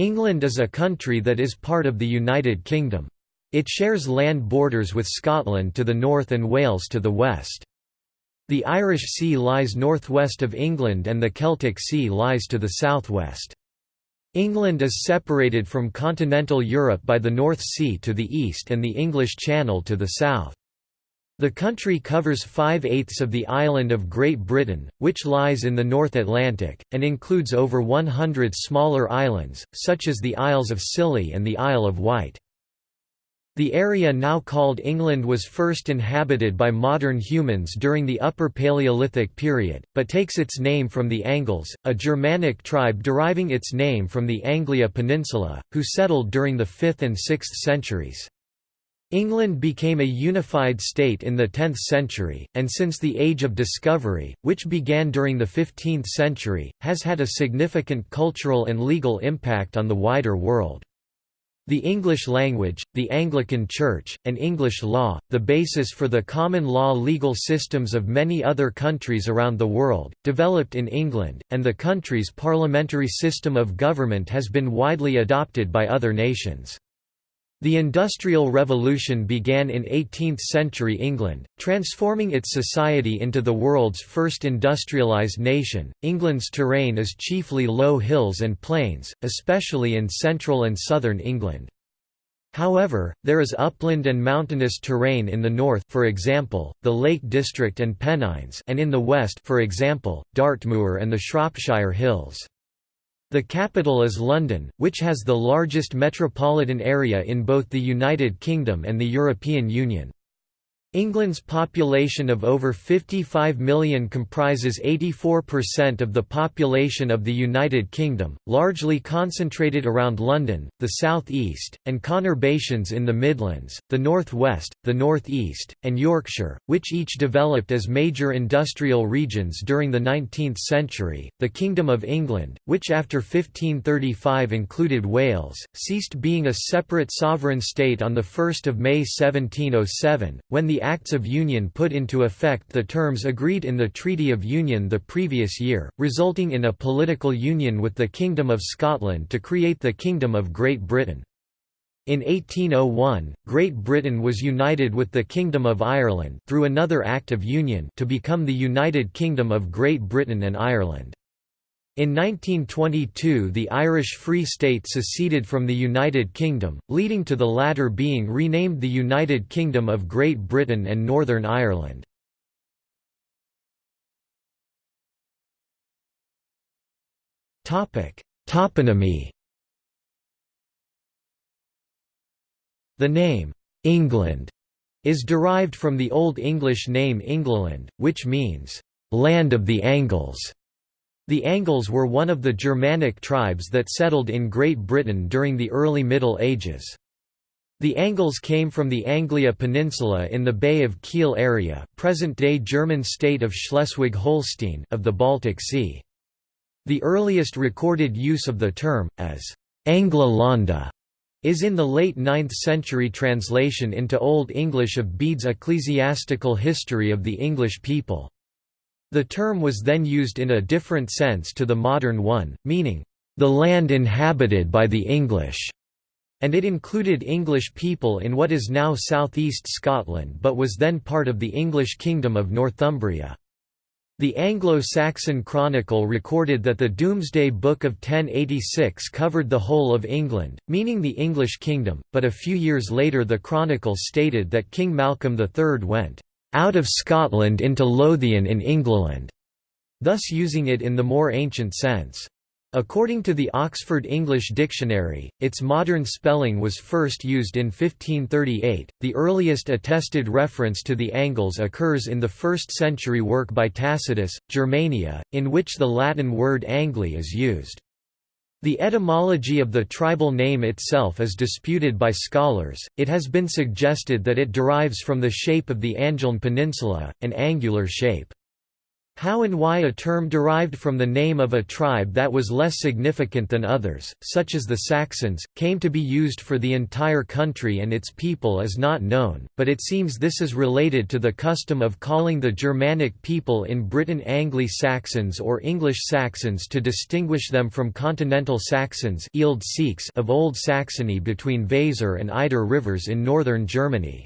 England is a country that is part of the United Kingdom. It shares land borders with Scotland to the north and Wales to the west. The Irish Sea lies northwest of England and the Celtic Sea lies to the southwest. England is separated from continental Europe by the North Sea to the east and the English Channel to the south. The country covers five-eighths of the island of Great Britain, which lies in the North Atlantic, and includes over 100 smaller islands, such as the Isles of Scilly and the Isle of Wight. The area now called England was first inhabited by modern humans during the Upper Paleolithic period, but takes its name from the Angles, a Germanic tribe deriving its name from the Angeln Peninsula, who settled during the 5th and 6th centuries. England became a unified state in the 10th century, and since the Age of Discovery, which began during the 15th century, has had a significant cultural and legal impact on the wider world. The English language, the Anglican Church, and English law, the basis for the common law legal systems of many other countries around the world, developed in England, and the country's parliamentary system of government has been widely adopted by other nations. The Industrial Revolution began in 18th-century England, transforming its society into the world's first industrialised nation. England's terrain is chiefly low hills and plains, especially in central and southern England. However, there is upland and mountainous terrain in the north for example, the Lake District and Pennines and in the west for example, Dartmoor and the Shropshire Hills. The capital is London, which has the largest metropolitan area in both the United Kingdom and the European Union. England's population of over 55 million comprises 84% of the population of the United Kingdom, largely concentrated around London, the south east, and conurbations in the Midlands, the north west, the north east, and Yorkshire, which each developed as major industrial regions during the 19th century. The Kingdom of England, which after 1535 included Wales, ceased being a separate sovereign state on 1 May 1707, when the Acts of Union put into effect the terms agreed in the Treaty of Union the previous year, resulting in a political union with the Kingdom of Scotland to create the Kingdom of Great Britain. In 1801, Great Britain was united with the Kingdom of Ireland through another Act of Union to become the United Kingdom of Great Britain and Ireland. In 1922 the Irish Free State seceded from the United Kingdom, leading to the latter being renamed the United Kingdom of Great Britain and Northern Ireland. Toponymy The name, England, is derived from the Old English name Englaland, which means, land of the Angles. The Angles were one of the Germanic tribes that settled in Great Britain during the early Middle Ages. The Angles came from the Angeln Peninsula in the Bay of Kiel area present-day German state of Schleswig-Holstein of the Baltic Sea. The earliest recorded use of the term, as Angla is in the late 9th century translation into Old English of Bede's Ecclesiastical History of the English People. The term was then used in a different sense to the modern one, meaning, "...the land inhabited by the English", and it included English people in what is now southeast Scotland but was then part of the English Kingdom of Northumbria. The Anglo-Saxon Chronicle recorded that the Domesday Book of 1086 covered the whole of England, meaning the English kingdom, but a few years later the Chronicle stated that King Malcolm III went out of Scotland into Lothian in England, thus using it in the more ancient sense. According to the Oxford English Dictionary, its modern spelling was first used in 1538. The earliest attested reference to the Angles occurs in the 1st century work by Tacitus, Germania, in which the Latin word Angli is used. The etymology of the tribal name itself is disputed by scholars, it has been suggested that it derives from the shape of the Angeln Peninsula, an angular shape. How and why a term derived from the name of a tribe that was less significant than others, such as the Saxons, came to be used for the entire country and its people is not known, but it seems this is related to the custom of calling the Germanic people in Britain Anglo-Saxons or English Saxons to distinguish them from continental Saxons of Old Saxony between Weser and Eider rivers in northern Germany.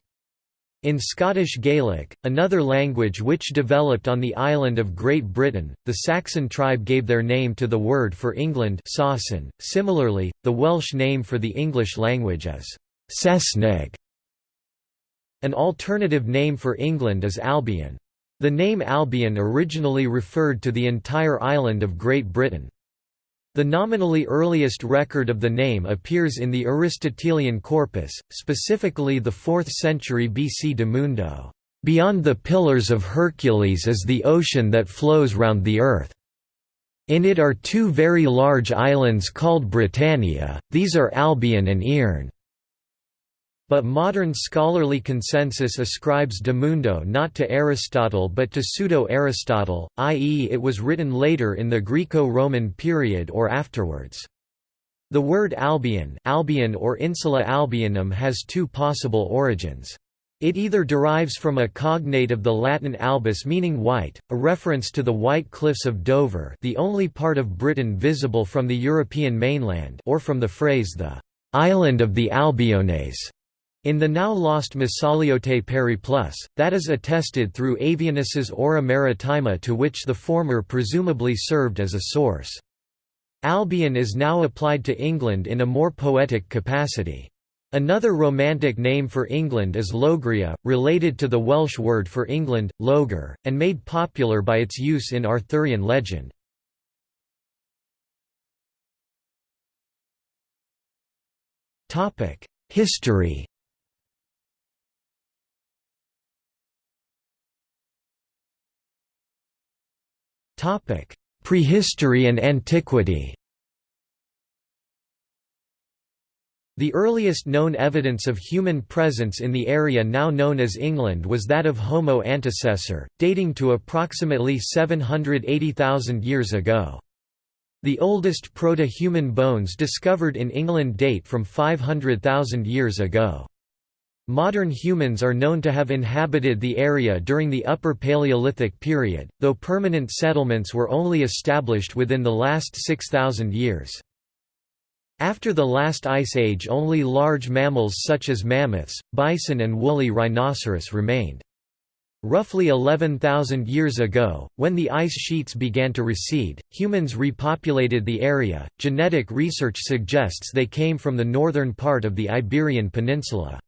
In Scottish Gaelic, another language which developed on the island of Great Britain, the Saxon tribe gave their name to the word for England Sasunn. .Similarly, the Welsh name for the English language is Saesneg. An alternative name for England is Albion. The name Albion originally referred to the entire island of Great Britain. The nominally earliest record of the name appears in the Aristotelian corpus, specifically the 4th century BC de Mundo. Beyond the Pillars of Hercules is the ocean that flows round the earth. In it are two very large islands called Britannia, these are Albion and Ierne. But modern scholarly consensus ascribes De Mundo not to Aristotle but to Pseudo-Aristotle, i.e. it was written later in the Greco-Roman period or afterwards. The word Albion, Albion or Insula Albionum has two possible origins. It either derives from a cognate of the Latin albus meaning white, a reference to the White Cliffs of Dover the only part of Britain visible from the European mainland or from the phrase the «island of the Albiones», in the now lost Massaliote Periplus, that is attested through Avienus's Ora Maritima to which the former presumably served as a source. Albion is now applied to England in a more poetic capacity. Another Romantic name for England is Loegria, related to the Welsh word for England, Lloegr, and made popular by its use in Arthurian legend. History Prehistory and antiquity The earliest known evidence of human presence in the area now known as England was that of Homo antecessor, dating to approximately 780,000 years ago. The oldest proto-human bones discovered in England date from 500,000 years ago. Modern humans are known to have inhabited the area during the Upper Paleolithic period, though permanent settlements were only established within the last 6,000 years. After the last ice age only large mammals such as mammoths, bison and woolly rhinoceros remained. Roughly 11,000 years ago, when the ice sheets began to recede, humans repopulated the area. Genetic research suggests they came from the northern part of the Iberian Peninsula.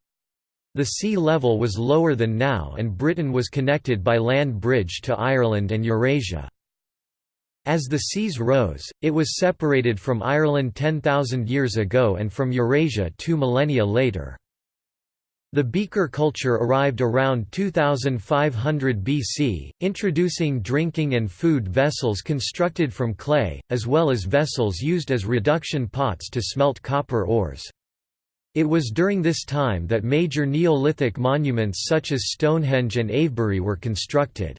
The sea level was lower than now and Britain was connected by land bridge to Ireland and Eurasia. As the seas rose, it was separated from Ireland 10,000 years ago and from Eurasia two millennia later. The beaker culture arrived around 2500 BC, introducing drinking and food vessels constructed from clay, as well as vessels used as reduction pots to smelt copper ores. It was during this time that major Neolithic monuments such as Stonehenge and Avebury were constructed.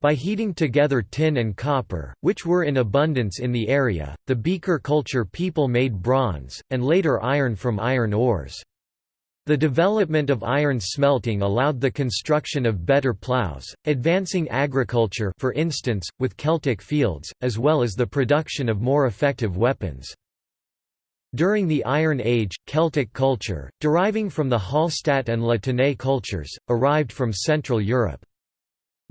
By heating together tin and copper, which were in abundance in the area, the beaker culture people made bronze, and later iron from iron ores. The development of iron smelting allowed the construction of better plows, advancing agriculture for instance, with Celtic fields, as well as the production of more effective weapons. During the Iron Age, Celtic culture, deriving from the Hallstatt and La Tène cultures, arrived from Central Europe.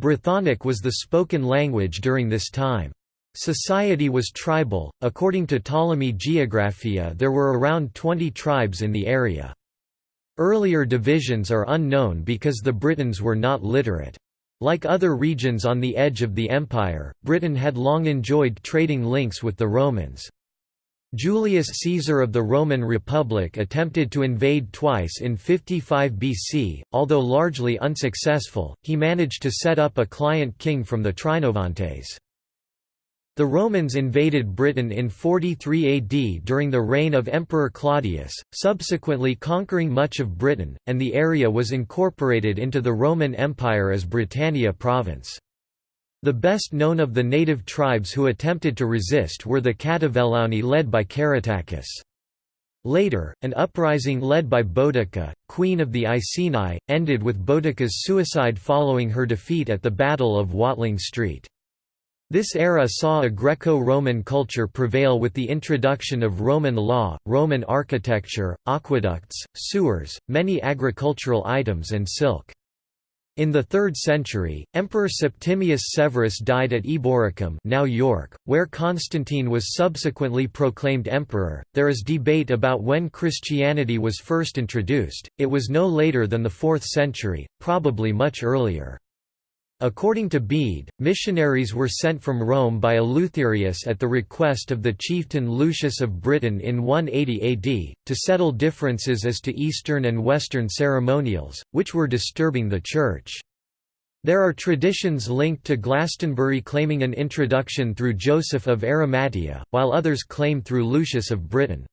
Brythonic was the spoken language during this time. Society was tribal, according to Ptolemy Geographia there were around 20 tribes in the area. Earlier divisions are unknown because the Britons were not literate. Like other regions on the edge of the empire, Britain had long enjoyed trading links with the Romans. Julius Caesar of the Roman Republic attempted to invade twice in 55 BC, although largely unsuccessful, he managed to set up a client king from the Trinovantes. The Romans invaded Britain in 43 AD during the reign of Emperor Claudius, subsequently conquering much of Britain, and the area was incorporated into the Roman Empire as Britannia province. The best known of the native tribes who attempted to resist were the Catuvellauni led by Caratacus. Later, an uprising led by Boudica, queen of the Iceni, ended with Boudica's suicide following her defeat at the Battle of Watling Street. This era saw a Greco-Roman culture prevail with the introduction of Roman law, Roman architecture, aqueducts, sewers, many agricultural items and silk. In the 3rd century, Emperor Septimius Severus died at Eboracum, now York, where Constantine was subsequently proclaimed emperor. There is debate about when Christianity was first introduced. It was no later than the 4th century, probably much earlier. According to Bede, missionaries were sent from Rome by Eleutherius at the request of the chieftain Lucius of Britain in 180 AD, to settle differences as to Eastern and Western ceremonials, which were disturbing the Church. There are traditions linked to Glastonbury claiming an introduction through Joseph of Arimathea, while others claim through Lucius of Britain.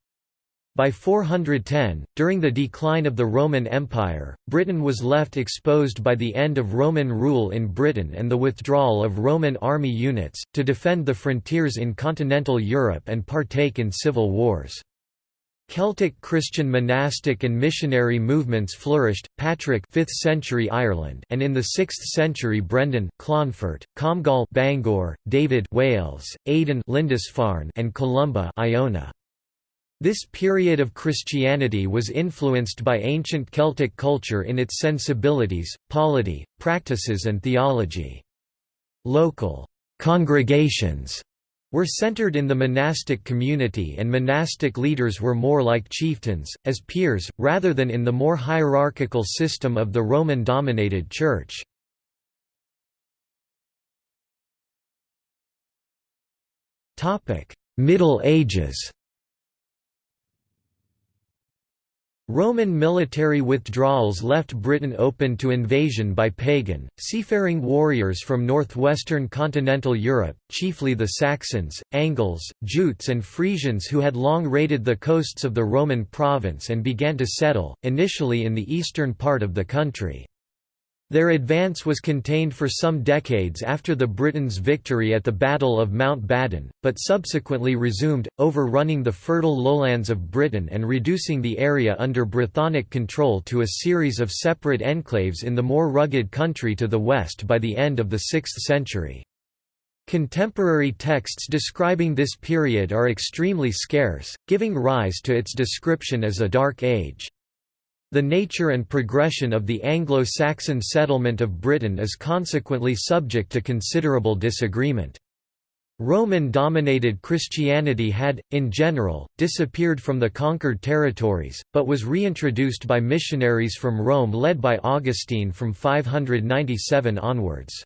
By 410, during the decline of the Roman Empire, Britain was left exposed by the end of Roman rule in Britain and the withdrawal of Roman army units, to defend the frontiers in continental Europe and partake in civil wars. Celtic Christian monastic and missionary movements flourished, Patrick 5th century Ireland and in the 6th century Brendan, Clonfert, Comgall Bangor, David Wales, Aidan Lindisfarne and Columba Iona. This period of Christianity was influenced by ancient Celtic culture in its sensibilities, polity, practices and theology. Local «congregations» were centered in the monastic community and monastic leaders were more like chieftains, as peers, rather than in the more hierarchical system of the Roman-dominated Church. Middle Ages Roman military withdrawals left Britain open to invasion by pagan, seafaring warriors from northwestern continental Europe, chiefly the Saxons, Angles, Jutes and Frisians who had long raided the coasts of the Roman province and began to settle, initially in the eastern part of the country. Their advance was contained for some decades after the Britons' victory at the Battle of Mount Badon, but subsequently resumed, overrunning the fertile lowlands of Britain and reducing the area under Brythonic control to a series of separate enclaves in the more rugged country to the west by the end of the 6th century. Contemporary texts describing this period are extremely scarce, giving rise to its description as a Dark Age. The nature and progression of the Anglo-Saxon settlement of Britain is consequently subject to considerable disagreement. Roman-dominated Christianity had, in general, disappeared from the conquered territories, but was reintroduced by missionaries from Rome led by Augustine from 597 onwards.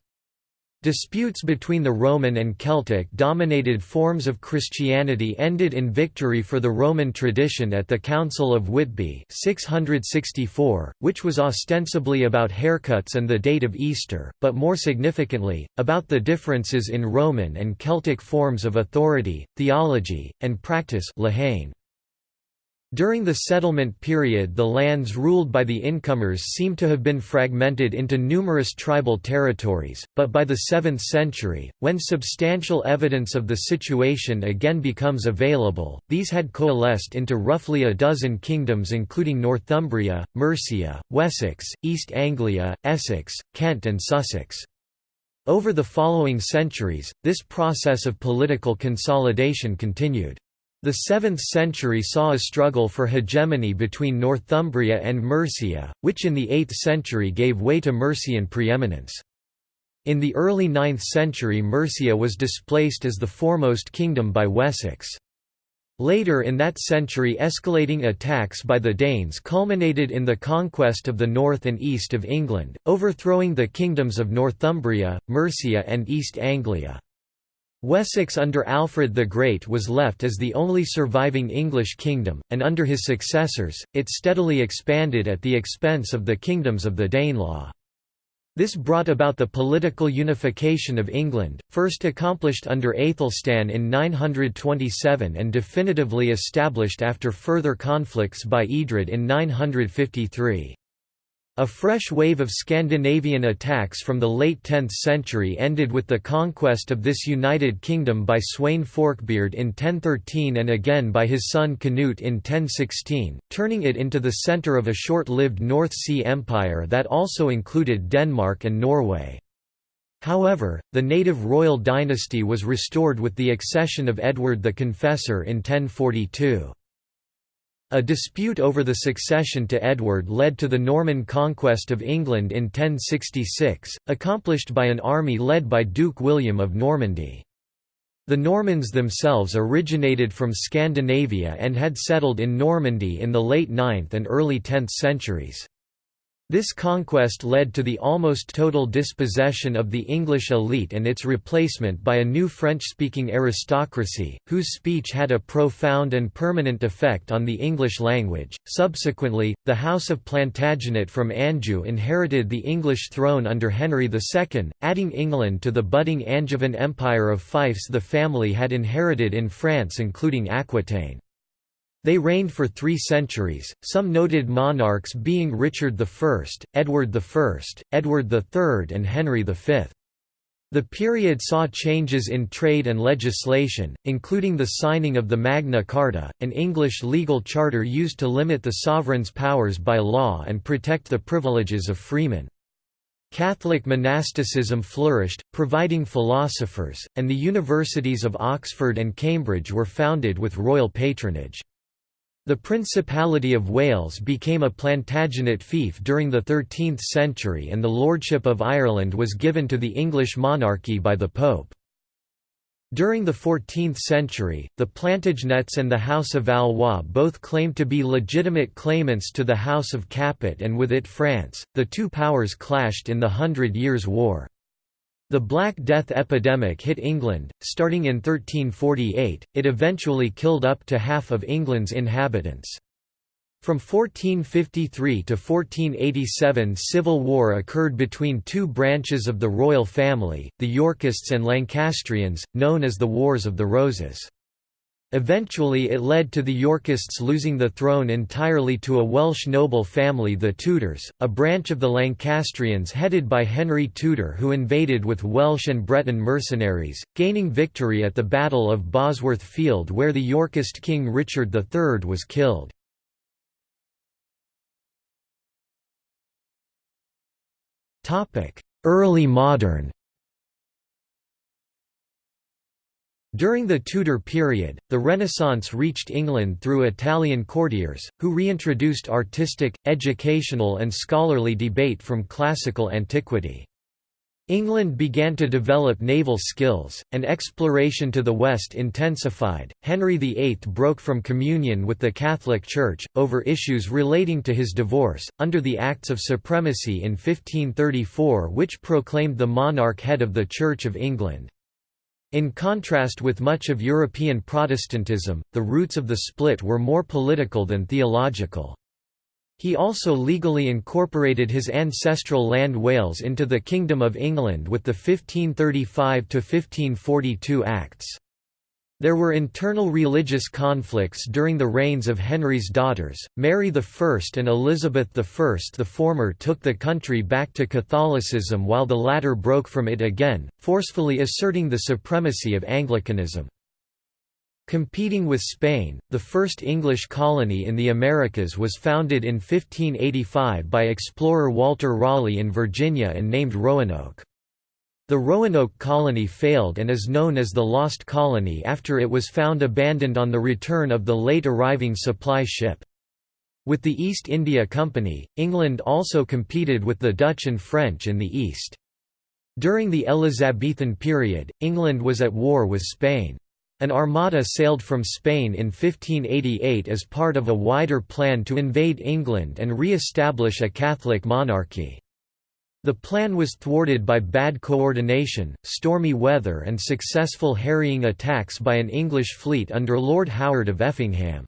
Disputes between the Roman and Celtic-dominated forms of Christianity ended in victory for the Roman tradition at the Council of Whitby 664, which was ostensibly about haircuts and the date of Easter, but more significantly, about the differences in Roman and Celtic forms of authority, theology, and practice Lehane. During the settlement period the lands ruled by the incomers seem to have been fragmented into numerous tribal territories, but by the 7th century, when substantial evidence of the situation again becomes available, these had coalesced into roughly a dozen kingdoms including Northumbria, Mercia, Wessex, East Anglia, Essex, Kent and Sussex. Over the following centuries, this process of political consolidation continued. The 7th century saw a struggle for hegemony between Northumbria and Mercia, which in the 8th century gave way to Mercian preeminence. In the early 9th century Mercia was displaced as the foremost kingdom by Wessex. Later in that century escalating attacks by the Danes culminated in the conquest of the north and east of England, overthrowing the kingdoms of Northumbria, Mercia and East Anglia. Wessex under Alfred the Great was left as the only surviving English kingdom, and under his successors, it steadily expanded at the expense of the kingdoms of the Danelaw. This brought about the political unification of England, first accomplished under Aethelstan in 927 and definitively established after further conflicts by Eadred in 953. A fresh wave of Scandinavian attacks from the late 10th century ended with the conquest of this United Kingdom by Sweyn Forkbeard in 1013 and again by his son Canute in 1016, turning it into the centre of a short-lived North Sea Empire that also included Denmark and Norway. However, the native royal dynasty was restored with the accession of Edward the Confessor in 1042. A dispute over the succession to Edward led to the Norman conquest of England in 1066, accomplished by an army led by Duke William of Normandy. The Normans themselves originated from Scandinavia and had settled in Normandy in the late 9th and early 10th centuries. This conquest led to the almost total dispossession of the English elite and its replacement by a new French-speaking aristocracy, whose speech had a profound and permanent effect on the English language. Subsequently, the House of Plantagenet from Anjou inherited the English throne under Henry II, adding England to the budding Angevin Empire of fiefs the family had inherited in France including Aquitaine. They reigned for three centuries, some noted monarchs being Richard I, Edward I, Edward III and Henry V. The period saw changes in trade and legislation, including the signing of the Magna Carta, an English legal charter used to limit the sovereign's powers by law and protect the privileges of freemen. Catholic monasticism flourished, providing philosophers, and the universities of Oxford and Cambridge were founded with royal patronage. The Principality of Wales became a Plantagenet fief during the 13th century and the Lordship of Ireland was given to the English monarchy by the Pope. During the 14th century, the Plantagenets and the House of Valois both claimed to be legitimate claimants to the House of Capet and with it France. The two powers clashed in the Hundred Years' War. The Black Death epidemic hit England, starting in 1348, it eventually killed up to half of England's inhabitants. From 1453 to 1487 civil war occurred between two branches of the royal family, the Yorkists and Lancastrians, known as the Wars of the Roses. Eventually it led to the Yorkists losing the throne entirely to a Welsh noble family the Tudors, a branch of the Lancastrians headed by Henry Tudor who invaded with Welsh and Breton mercenaries, gaining victory at the Battle of Bosworth Field where the Yorkist king Richard III was killed. Early modern During the Tudor period, the Renaissance reached England through Italian courtiers, who reintroduced artistic, educational and scholarly debate from classical antiquity. England began to develop naval skills, and exploration to the west intensified. Henry VIII broke from communion with the Catholic Church, over issues relating to his divorce, under the Acts of Supremacy in 1534, which proclaimed the monarch head of the Church of England. In contrast with much of European Protestantism, the roots of the split were more political than theological. He also legally incorporated his ancestral land Wales into the Kingdom of England with the 1535–1542 Acts. There were internal religious conflicts during the reigns of Henry's daughters, Mary I and Elizabeth I. The former took the country back to Catholicism while the latter broke from it again, forcefully asserting the supremacy of Anglicanism. Competing with Spain, the first English colony in the Americas was founded in 1585 by explorer Walter Raleigh in Virginia and named Roanoke. The Roanoke colony failed and is known as the Lost Colony after it was found abandoned on the return of the late arriving supply ship. With the East India Company, England also competed with the Dutch and French in the East. During the Elizabethan period, England was at war with Spain. An armada sailed from Spain in 1588 as part of a wider plan to invade England and re-establish a Catholic monarchy. The plan was thwarted by bad coordination, stormy weather and successful harrying attacks by an English fleet under Lord Howard of Effingham.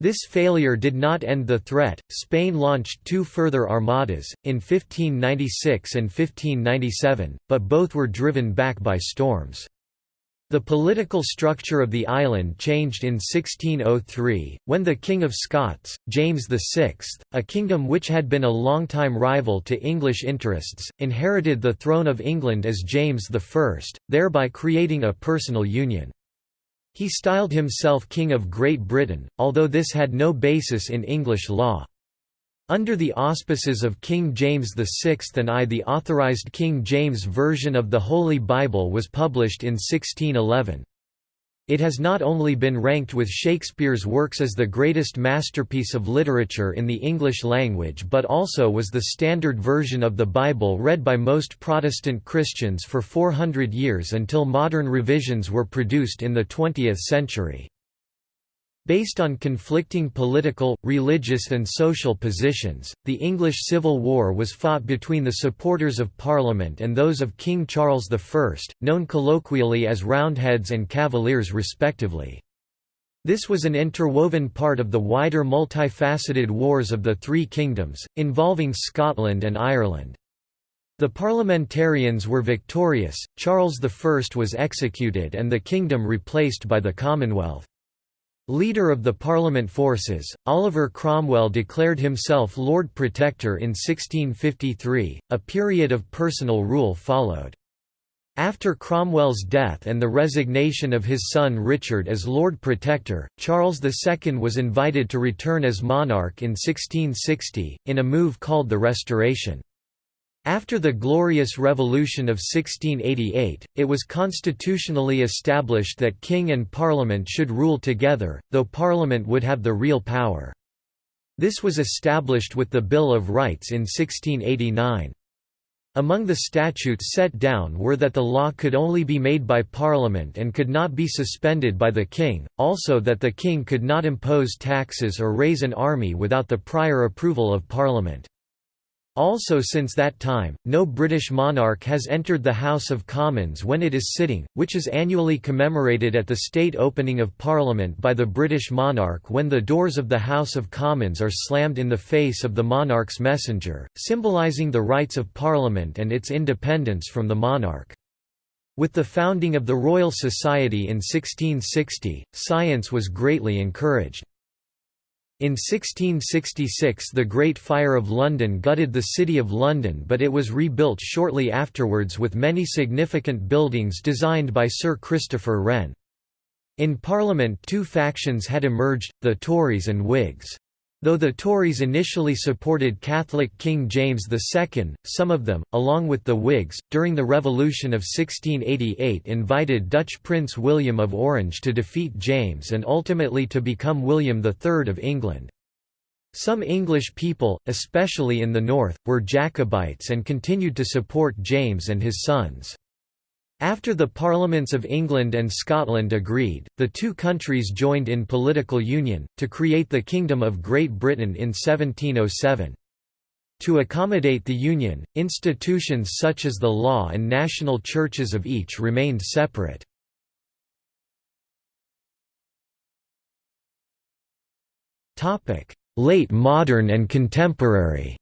This failure did not end the threat. Spain launched two further armadas, in 1596 and 1597, but both were driven back by storms. The political structure of the island changed in 1603, when the King of Scots, James VI, a kingdom which had been a long-time rival to English interests, inherited the throne of England as James I, thereby creating a personal union. He styled himself King of Great Britain, although this had no basis in English law. Under the auspices of King James VI and I the Authorized King James Version of the Holy Bible was published in 1611. It has not only been ranked with Shakespeare's works as the greatest masterpiece of literature in the English language but also was the standard version of the Bible read by most Protestant Christians for 400 years until modern revisions were produced in the 20th century. Based on conflicting political, religious and social positions, the English Civil War was fought between the supporters of Parliament and those of King Charles I, known colloquially as Roundheads and Cavaliers respectively. This was an interwoven part of the wider multifaceted Wars of the Three Kingdoms, involving Scotland and Ireland. The parliamentarians were victorious, Charles I was executed and the kingdom replaced by the Commonwealth. Leader of the Parliament forces, Oliver Cromwell declared himself Lord Protector in 1653, a period of personal rule followed. After Cromwell's death and the resignation of his son Richard as Lord Protector, Charles II was invited to return as monarch in 1660, in a move called the Restoration. After the Glorious Revolution of 1688, it was constitutionally established that king and parliament should rule together, though parliament would have the real power. This was established with the Bill of Rights in 1689. Among the statutes set down were that the law could only be made by Parliament and could not be suspended by the King, also that the King could not impose taxes or raise an army without the prior approval of Parliament. Also since that time, no British monarch has entered the House of Commons when it is sitting, which is annually commemorated at the state opening of Parliament by the British monarch when the doors of the House of Commons are slammed in the face of the monarch's messenger, symbolising the rights of Parliament and its independence from the monarch. With the founding of the Royal Society in 1660, science was greatly encouraged. In 1666 the Great Fire of London gutted the City of London but it was rebuilt shortly afterwards with many significant buildings designed by Sir Christopher Wren. In Parliament two factions had emerged, the Tories and Whigs. Though the Tories initially supported Catholic King James II, some of them, along with the Whigs, during the Revolution of 1688 invited Dutch Prince William of Orange to defeat James and ultimately to become William III of England. Some English people, especially in the north, were Jacobites and continued to support James and his sons. After the Parliaments of England and Scotland agreed, the two countries joined in political union, to create the Kingdom of Great Britain in 1707. To accommodate the union, institutions such as the law and national churches of each remained separate. Late modern and contemporary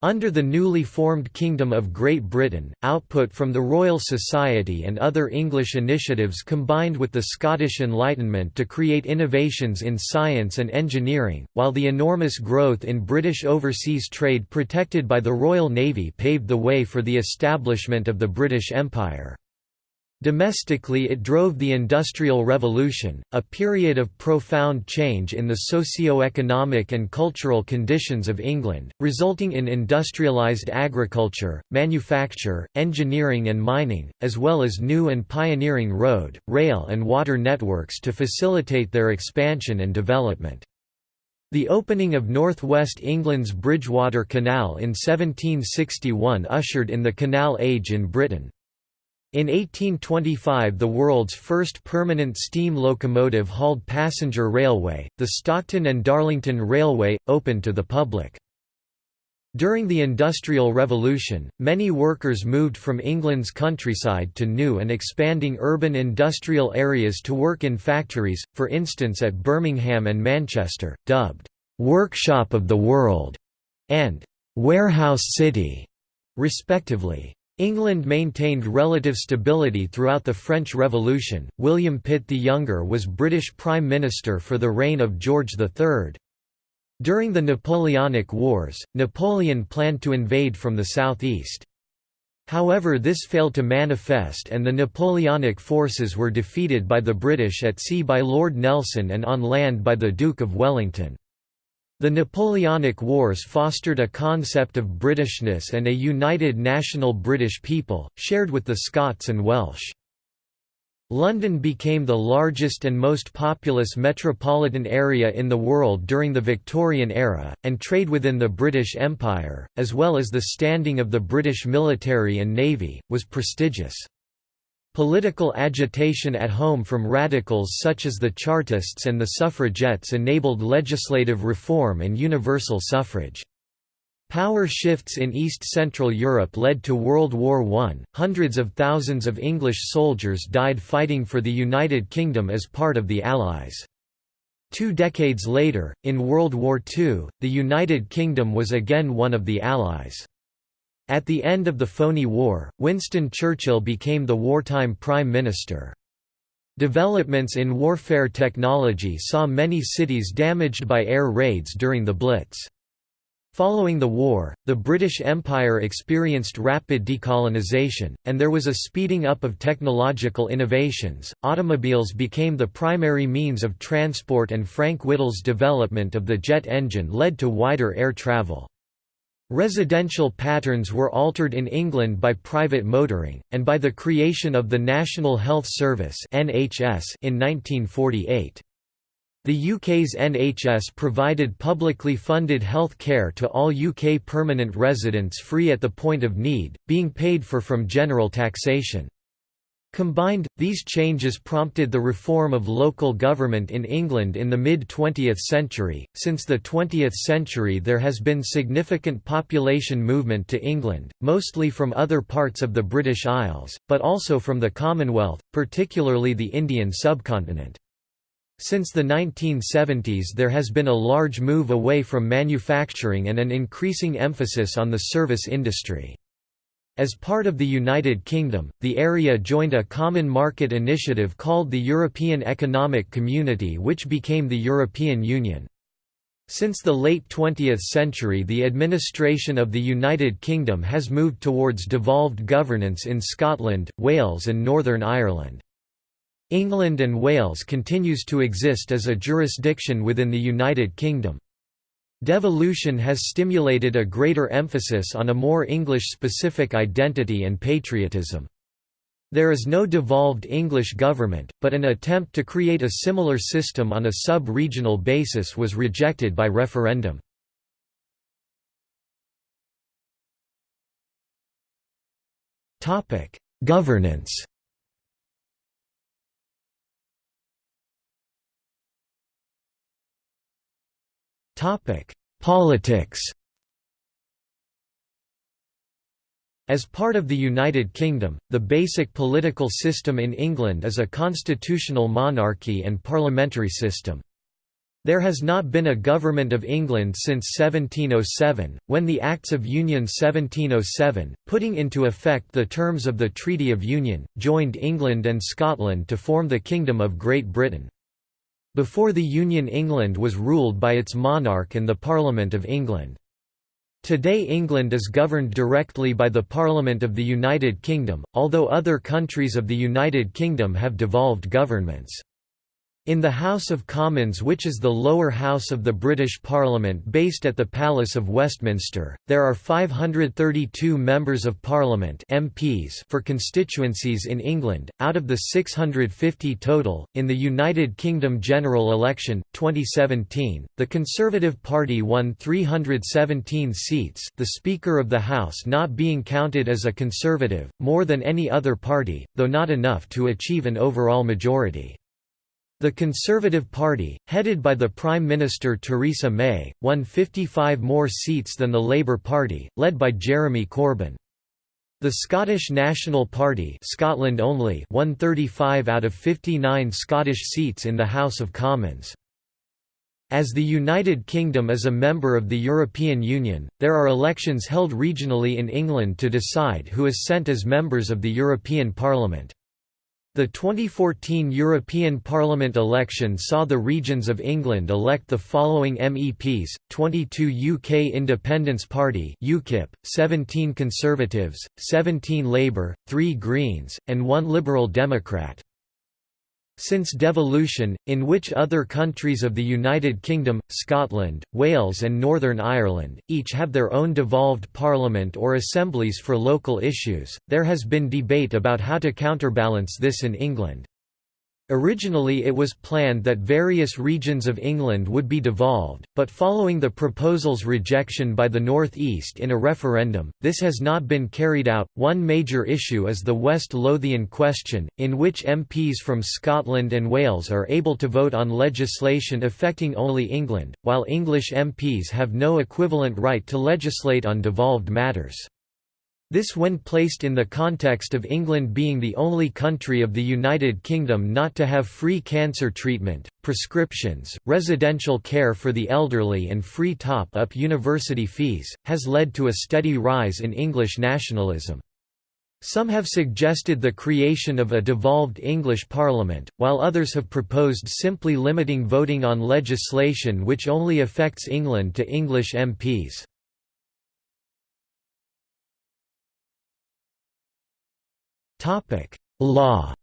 Under the newly formed Kingdom of Great Britain, output from the Royal Society and other English initiatives combined with the Scottish Enlightenment to create innovations in science and engineering, while the enormous growth in British overseas trade protected by the Royal Navy paved the way for the establishment of the British Empire. Domestically it drove the Industrial Revolution, a period of profound change in the socio-economic and cultural conditions of England, resulting in industrialised agriculture, manufacture, engineering and mining, as well as new and pioneering road, rail and water networks to facilitate their expansion and development. The opening of North West England's Bridgewater Canal in 1761 ushered in the Canal Age in Britain. In 1825 the world's first permanent steam locomotive hauled passenger railway, the Stockton and Darlington Railway, opened to the public. During the Industrial Revolution, many workers moved from England's countryside to new and expanding urban industrial areas to work in factories, for instance at Birmingham and Manchester, dubbed, "'Workshop of the World' and "'Warehouse City' respectively. England maintained relative stability throughout the French Revolution. William Pitt the Younger was British Prime Minister for the reign of George III. During the Napoleonic Wars, Napoleon planned to invade from the southeast. However this failed to manifest and the Napoleonic forces were defeated by the British at sea by Lord Nelson and on land by the Duke of Wellington. The Napoleonic Wars fostered a concept of Britishness and a united national British people, shared with the Scots and Welsh. London became the largest and most populous metropolitan area in the world during the Victorian era, and trade within the British Empire, as well as the standing of the British military and navy, was prestigious. Political agitation at home from radicals such as the Chartists and the suffragettes enabled legislative reform and universal suffrage. Power shifts in East-Central Europe led to World War I. Hundreds of thousands of English soldiers died fighting for the United Kingdom as part of the Allies. Two decades later, in World War II, the United Kingdom was again one of the Allies. At the end of the Phoney War, Winston Churchill became the wartime Prime Minister. Developments in warfare technology saw many cities damaged by air raids during the Blitz. Following the war, the British Empire experienced rapid decolonization, and there was a speeding up of technological innovations. Automobiles became the primary means of transport, and Frank Whittle's development of the jet engine led to wider air travel. Residential patterns were altered in England by private motoring, and by the creation of the National Health Service in 1948. The UK's NHS provided publicly funded health care to all UK permanent residents free at the point of need, being paid for from general taxation. Combined, these changes prompted the reform of local government in England in the mid-20th century. Since the 20th century there has been significant population movement to England, mostly from other parts of the British Isles, but also from the Commonwealth, particularly the Indian subcontinent. Since the 1970s there has been a large move away from manufacturing and an increasing emphasis on the service industry. As part of the United Kingdom, the area joined a common market initiative called the European Economic Community which became the European Union. Since the late 20th century the administration of the United Kingdom has moved towards devolved governance in Scotland, Wales and Northern Ireland. England and Wales continues to exist as a jurisdiction within the United Kingdom. Devolution has stimulated a greater emphasis on a more English-specific identity and patriotism. There is no devolved English government, but an attempt to create a similar system on a sub-regional basis was rejected by referendum. Governance Topic: Politics. As part of the United Kingdom, the basic political system in England is a constitutional monarchy and parliamentary system. There has not been a Government of England since 1707, when the Acts of Union 1707, putting into effect the terms of the Treaty of Union, joined England and Scotland to form the Kingdom of Great Britain. Before the Union England was ruled by its monarch and the Parliament of England. Today England is governed directly by the Parliament of the United Kingdom, although other countries of the United Kingdom have devolved governments. In the House of Commons which is the lower house of the British Parliament based at the Palace of Westminster, there are 532 Members of Parliament MPs for constituencies in England, out of the 650 total. In the United Kingdom general election, 2017, the Conservative Party won 317 seats the Speaker of the House not being counted as a Conservative, more than any other party, though not enough to achieve an overall majority. The Conservative Party, headed by the Prime Minister Theresa May, won 55 more seats than the Labour Party, led by Jeremy Corbyn. The Scottish National Party Scotland only won 35 out of 59 Scottish seats in the House of Commons. As the United Kingdom is a member of the European Union, there are elections held regionally in England to decide who is sent as members of the European Parliament. The 2014 European Parliament election saw the regions of England elect the following MEPs, 22 UK Independence Party UKIP, 17 Conservatives, 17 Labour, 3 Greens, and 1 Liberal Democrat. Since devolution, in which other countries of the United Kingdom, Scotland, Wales and Northern Ireland, each have their own devolved parliament or assemblies for local issues, there has been debate about how to counterbalance this in England. Originally it was planned that various regions of England would be devolved, but following the proposal's rejection by the North East in a referendum, this has not been carried out. One major issue is the West Lothian question, in which MPs from Scotland and Wales are able to vote on legislation affecting only England, while English MPs have no equivalent right to legislate on devolved matters. This when placed in the context of England being the only country of the United Kingdom not to have free cancer treatment, prescriptions, residential care for the elderly and free top-up university fees, has led to a steady rise in English nationalism. Some have suggested the creation of a devolved English Parliament, while others have proposed simply limiting voting on legislation which only affects England to English MPs. Topic: Law.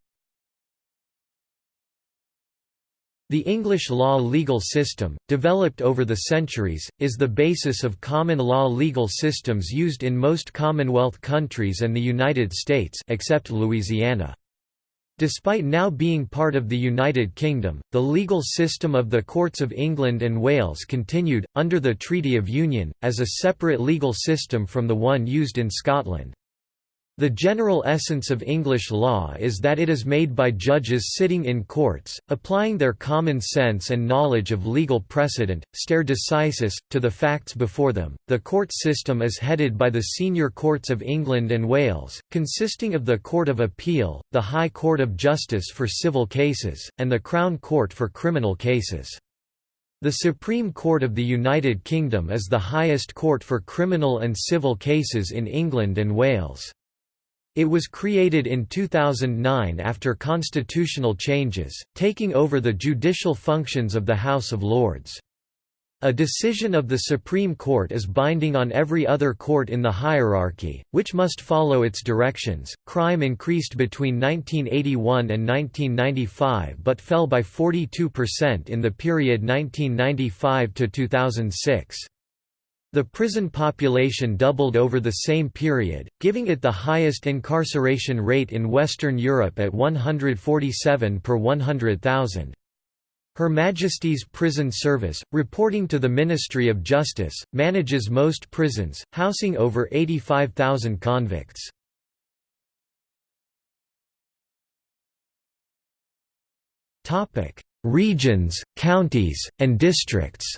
The English law legal system, developed over the centuries, is the basis of common law legal systems used in most Commonwealth countries and the United States except Louisiana. Despite now being part of the United Kingdom, the legal system of the Courts of England and Wales continued, under the Treaty of Union, as a separate legal system from the one used in Scotland. The general essence of English law is that it is made by judges sitting in courts, applying their common sense and knowledge of legal precedent, stare decisis, to the facts before them. The court system is headed by the senior courts of England and Wales, consisting of the Court of Appeal, the High Court of Justice for civil cases, and the Crown Court for criminal cases. The Supreme Court of the United Kingdom is the highest court for criminal and civil cases in England and Wales. It was created in 2009 after constitutional changes, taking over the judicial functions of the House of Lords. A decision of the Supreme Court is binding on every other court in the hierarchy, which must follow its directions. Crime increased between 1981 and 1995 but fell by 42% in the period 1995 to 2006. The prison population doubled over the same period, giving it the highest incarceration rate in Western Europe at 147 per 100,000. Her Majesty's Prison Service, reporting to the Ministry of Justice, manages most prisons, housing over 85,000 convicts. Regions, counties, and districts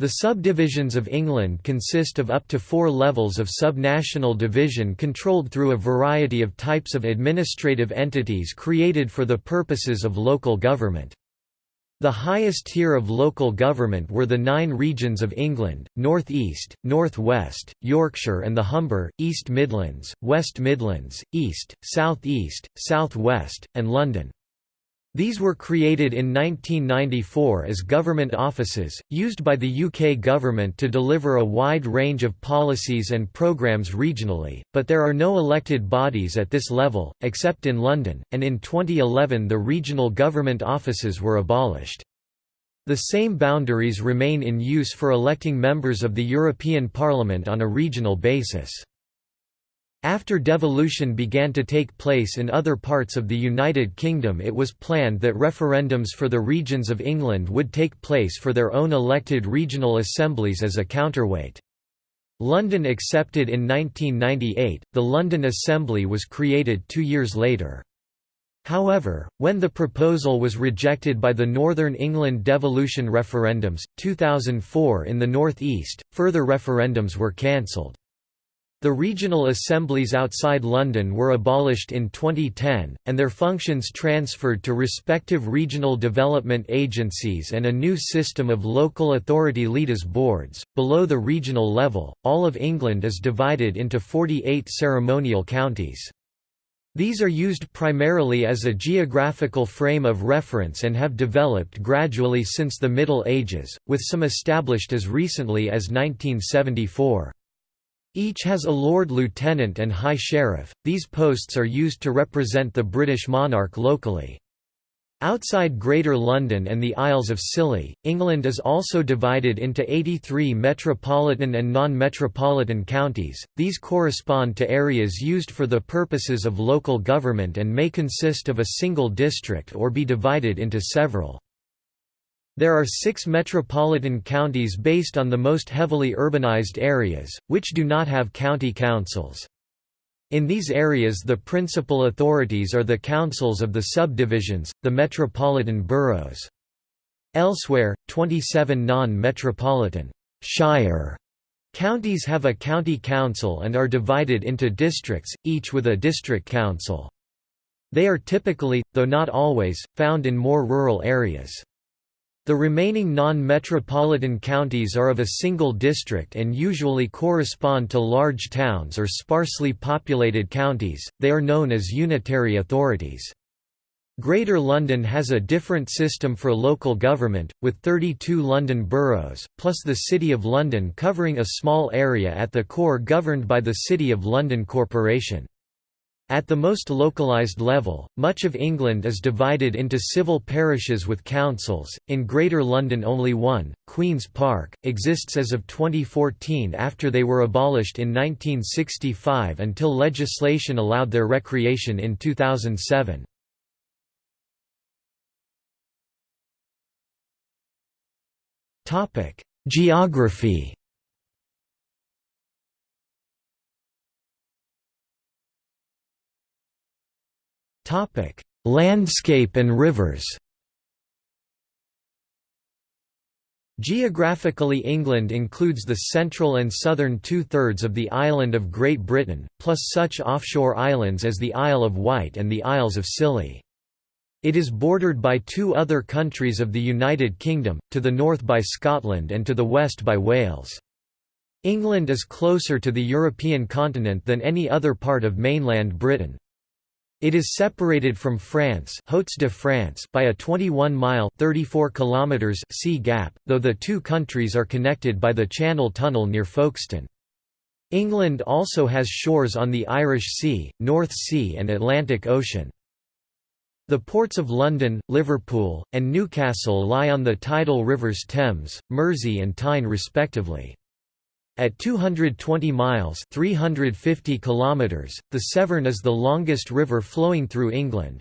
The subdivisions of England consist of up to four levels of subnational division controlled through a variety of types of administrative entities created for the purposes of local government. The highest tier of local government were the nine regions of England, North East, North West, Yorkshire and the Humber, East Midlands, West Midlands, East, South East, South West, and London. These were created in 1994 as government offices, used by the UK government to deliver a wide range of policies and programmes regionally, but there are no elected bodies at this level, except in London, and in 2011 the regional government offices were abolished. The same boundaries remain in use for electing members of the European Parliament on a regional basis. After devolution began to take place in other parts of the United Kingdom it was planned that referendums for the regions of England would take place for their own elected regional assemblies as a counterweight. London accepted in 1998, the London Assembly was created two years later. However, when the proposal was rejected by the Northern England devolution referendums, 2004 in the North East, further referendums were cancelled. The regional assemblies outside London were abolished in 2010, and their functions transferred to respective regional development agencies and a new system of local authority leaders boards. Below the regional level, all of England is divided into 48 ceremonial counties. These are used primarily as a geographical frame of reference and have developed gradually since the Middle Ages, with some established as recently as 1974. Each has a Lord Lieutenant and High Sheriff, these posts are used to represent the British monarch locally. Outside Greater London and the Isles of Scilly, England is also divided into 83 metropolitan and non-metropolitan counties, these correspond to areas used for the purposes of local government and may consist of a single district or be divided into several. There are six metropolitan counties based on the most heavily urbanized areas, which do not have county councils. In these areas the principal authorities are the councils of the subdivisions, the metropolitan boroughs. Elsewhere, 27 non-metropolitan shire counties have a county council and are divided into districts, each with a district council. They are typically, though not always, found in more rural areas. The remaining non-metropolitan counties are of a single district and usually correspond to large towns or sparsely populated counties, they are known as unitary authorities. Greater London has a different system for local government, with 32 London boroughs, plus the City of London covering a small area at the core governed by the City of London Corporation. At the most localized level, much of England is divided into civil parishes with councils. In Greater London, only one, Queen's Park, exists as of 2014 after they were abolished in 1965 until legislation allowed their recreation in 2007. Topic: Landscape and rivers Geographically England includes the central and southern two-thirds of the island of Great Britain, plus such offshore islands as the Isle of Wight and the Isles of Scilly. It is bordered by two other countries of the United Kingdom, to the north by Scotland and to the west by Wales. England is closer to the European continent than any other part of mainland Britain. It is separated from France, de France by a 21-mile (34 kilometers) sea gap, though the two countries are connected by the Channel Tunnel near Folkestone. England also has shores on the Irish Sea, North Sea and Atlantic Ocean. The ports of London, Liverpool, and Newcastle lie on the tidal rivers Thames, Mersey and Tyne respectively. At 220 miles 350 kilometers, the Severn is the longest river flowing through England.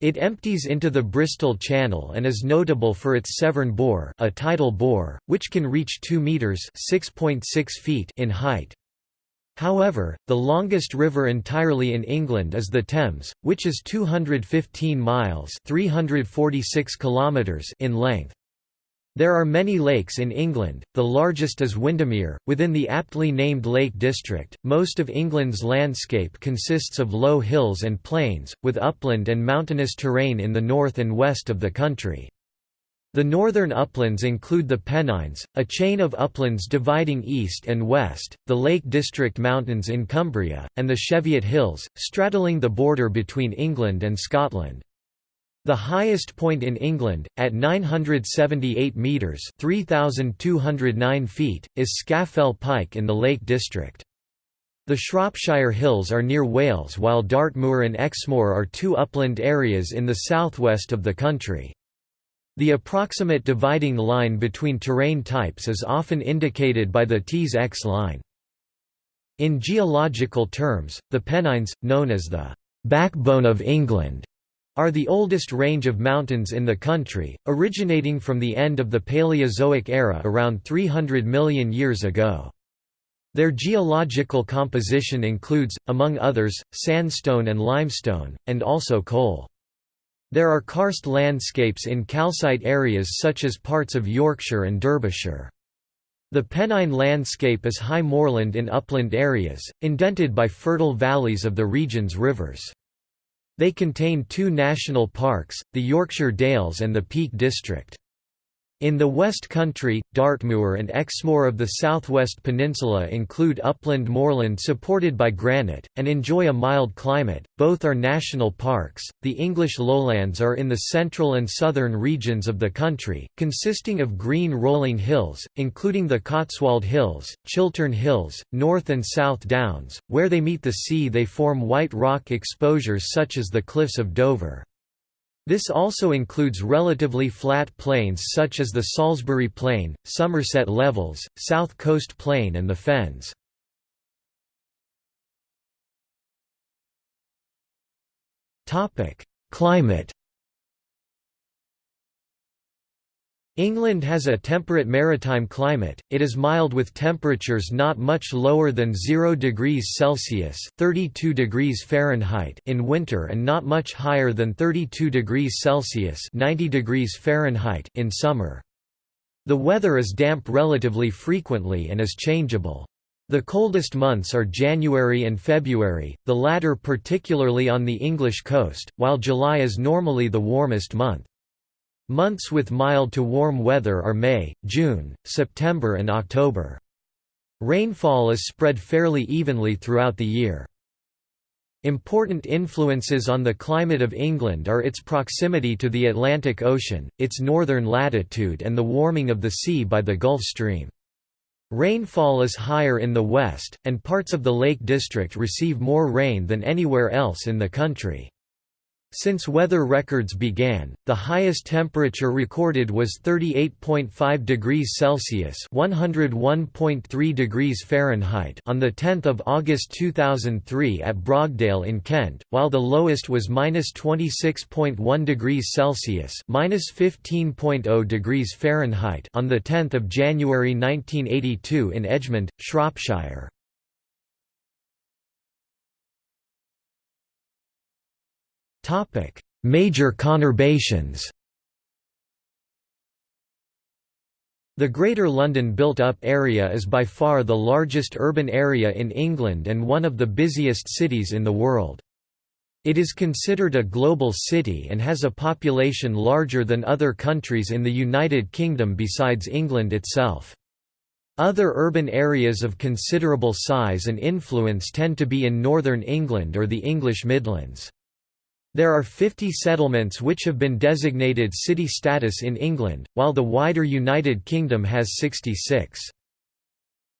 It empties into the Bristol Channel and is notable for its Severn bore, a tidal bore, which can reach 2 meters (6.6 feet) in height. However, the longest river entirely in England is the Thames, which is 215 miles (346 kilometers) in length. There are many lakes in England, the largest is Windermere, within the aptly named Lake District. Most of England's landscape consists of low hills and plains, with upland and mountainous terrain in the north and west of the country. The northern uplands include the Pennines, a chain of uplands dividing east and west, the Lake District Mountains in Cumbria, and the Cheviot Hills, straddling the border between England and Scotland. The highest point in England, at 978 metres 3,209 feet, is Scafell Pike in the Lake District. The Shropshire Hills are near Wales while Dartmoor and Exmoor are two upland areas in the southwest of the country. The approximate dividing line between terrain types is often indicated by the Tees-Exe line. In geological terms, the Pennines, known as the «backbone of England», are the oldest range of mountains in the country, originating from the end of the Paleozoic era around 300 million years ago. Their geological composition includes, among others, sandstone and limestone, and also coal. There are karst landscapes in calcite areas such as parts of Yorkshire and Derbyshire. The Pennine landscape is high moorland in upland areas, indented by fertile valleys of the region's rivers. They contain two national parks, the Yorkshire Dales and the Peak District. In the West Country, Dartmoor and Exmoor of the southwest peninsula include upland moorland supported by granite, and enjoy a mild climate. Both are national parks. The English lowlands are in the central and southern regions of the country, consisting of green rolling hills, including the Cotswold Hills, Chiltern Hills, North and South Downs. Where they meet the sea, they form white rock exposures such as the Cliffs of Dover. This also includes relatively flat plains such as the Salisbury Plain, Somerset Levels, South Coast Plain and the Fens. Climate England has a temperate maritime climate, it is mild with temperatures not much lower than 0 degrees Celsius 32 degrees Fahrenheit in winter and not much higher than 32 degrees Celsius 90 degrees Fahrenheit in summer. The weather is damp relatively frequently and is changeable. The coldest months are January and February, the latter particularly on the English coast, while July is normally the warmest month. Months with mild to warm weather are May, June, September and October. Rainfall is spread fairly evenly throughout the year. Important influences on the climate of England are its proximity to the Atlantic Ocean, its northern latitude and the warming of the sea by the Gulf Stream. Rainfall is higher in the west, and parts of the Lake District receive more rain than anywhere else in the country. Since weather records began, the highest temperature recorded was 38.5 degrees Celsius (101.3 degrees Fahrenheit) on the 10th of August 2003 at Brogdale in Kent, while the lowest was -26.1 degrees Celsius (-15.0 degrees Fahrenheit) on the 10th of January 1982 in Edgmond, Shropshire. Topic: Major conurbations. The Greater London built-up area is by far the largest urban area in England and one of the busiest cities in the world. It is considered a global city and has a population larger than other countries in the United Kingdom besides England itself. Other urban areas of considerable size and influence tend to be in northern England or the English Midlands. There are 50 settlements which have been designated city status in England, while the wider United Kingdom has 66.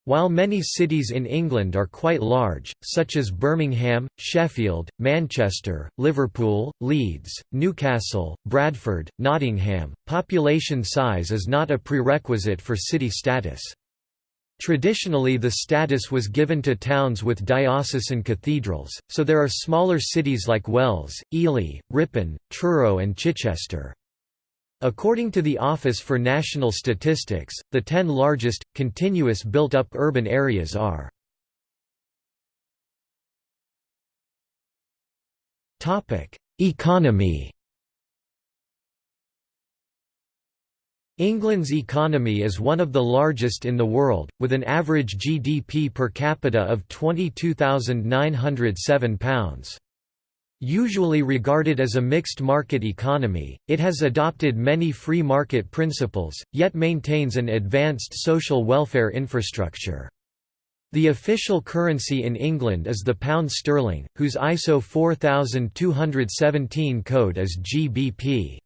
While many cities in England are quite large, such as Birmingham, Sheffield, Manchester, Liverpool, Leeds, Newcastle, Bradford, Nottingham, population size is not a prerequisite for city status. Traditionally the status was given to towns with diocesan cathedrals, so there are smaller cities like Wells, Ely, Ripon, Truro and Chichester. According to the Office for National Statistics, the ten largest, continuous built-up urban areas are Economy England's economy is one of the largest in the world, with an average GDP per capita of £22,907. Usually regarded as a mixed market economy, it has adopted many free market principles, yet maintains an advanced social welfare infrastructure. The official currency in England is the pound sterling, whose ISO 4217 code is GBP.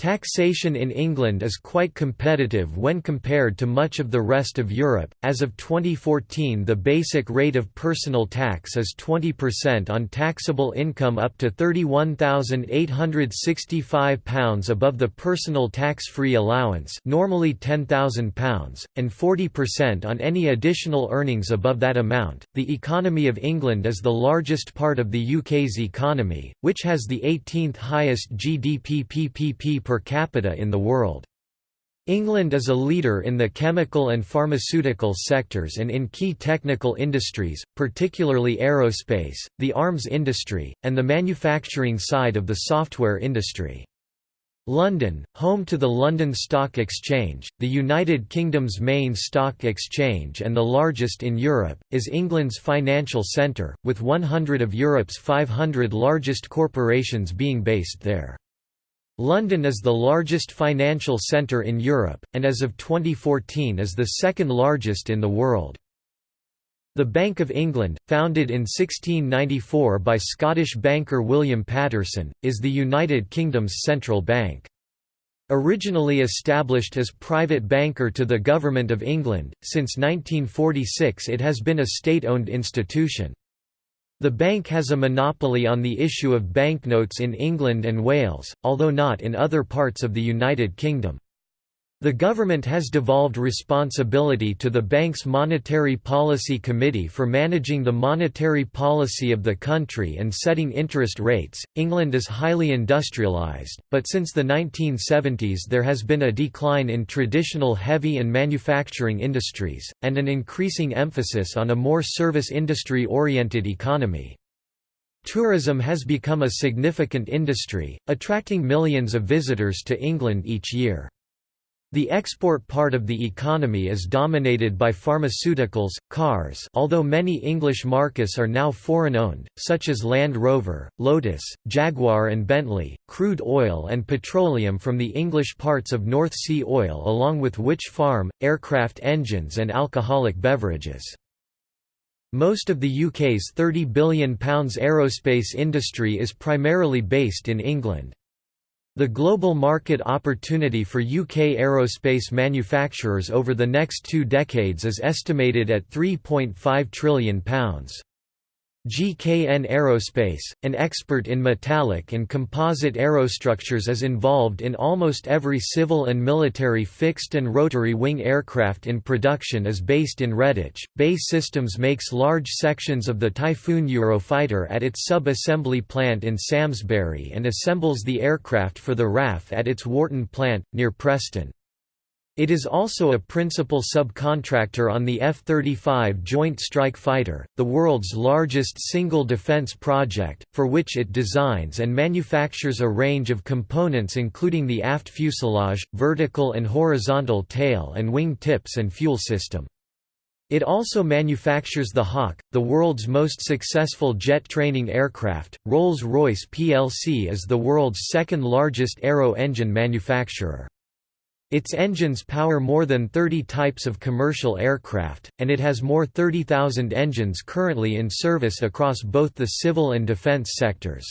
Taxation in England is quite competitive when compared to much of the rest of Europe. As of 2014, the basic rate of personal tax is 20% on taxable income up to £31,865 above the personal tax-free allowance, normally £10,000, and 40% on any additional earnings above that amount. The economy of England is the largest part of the UK's economy, which has the 18th highest GDP PPP per capita in the world. England is a leader in the chemical and pharmaceutical sectors and in key technical industries, particularly aerospace, the arms industry, and the manufacturing side of the software industry. London, home to the London Stock Exchange, the United Kingdom's main stock exchange and the largest in Europe, is England's financial centre, with 100 of Europe's 500 largest corporations being based there. London is the largest financial centre in Europe, and as of 2014 is the second largest in the world. The Bank of England, founded in 1694 by Scottish banker William Paterson, is the United Kingdom's central bank. Originally established as private banker to the Government of England, since 1946 it has been a state-owned institution. The bank has a monopoly on the issue of banknotes in England and Wales, although not in other parts of the United Kingdom. The government has devolved responsibility to the bank's Monetary Policy Committee for managing the monetary policy of the country and setting interest rates. England is highly industrialised, but since the 1970s there has been a decline in traditional heavy and manufacturing industries, and an increasing emphasis on a more service industry oriented economy. Tourism has become a significant industry, attracting millions of visitors to England each year. The export part of the economy is dominated by pharmaceuticals, cars although many English marques are now foreign-owned, such as Land Rover, Lotus, Jaguar and Bentley, crude oil and petroleum from the English parts of North Sea oil along with Wytch Farm, aircraft engines and alcoholic beverages. Most of the UK's £30 billion aerospace industry is primarily based in England. The global market opportunity for UK aerospace manufacturers over the next two decades is estimated at £3.5 trillion. GKN Aerospace, an expert in metallic and composite aerostructures is involved in almost every civil and military fixed and rotary wing aircraft in production is based in Redditch. BAE Systems makes large sections of the Typhoon Eurofighter at its sub-assembly plant in Samlesbury and assembles the aircraft for the RAF at its Warton plant, near Preston. It is also a principal subcontractor on the F-35 Joint Strike Fighter, the world's largest single defense project, for which it designs and manufactures a range of components including the aft fuselage, vertical and horizontal tail and wing tips and fuel system. It also manufactures the Hawk, the world's most successful jet training aircraft. Rolls-Royce plc is the world's second largest aero engine manufacturer. Its engines power more than 30 types of commercial aircraft, and it has more 30,000 engines currently in service across both the civil and defence sectors.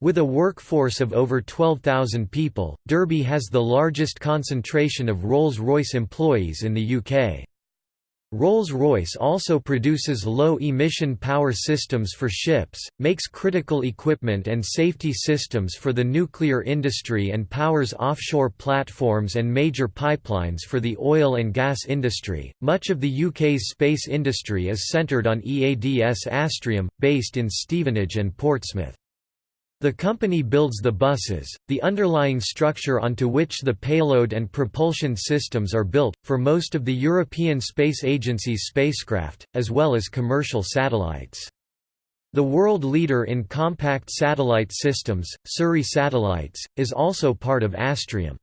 With a workforce of over 12,000 people, Derby has the largest concentration of Rolls-Royce employees in the UK. Rolls-Royce also produces low-emission power systems for ships, makes critical equipment and safety systems for the nuclear industry and powers offshore platforms and major pipelines for the oil and gas industry. Much of the UK's space industry is centred on EADS Astrium, based in Stevenage and Portsmouth. The company builds the buses, the underlying structure onto which the payload and propulsion systems are built, for most of the European Space Agency's spacecraft, as well as commercial satellites. The world leader in compact satellite systems, Surrey Satellites, is also part of Astrium.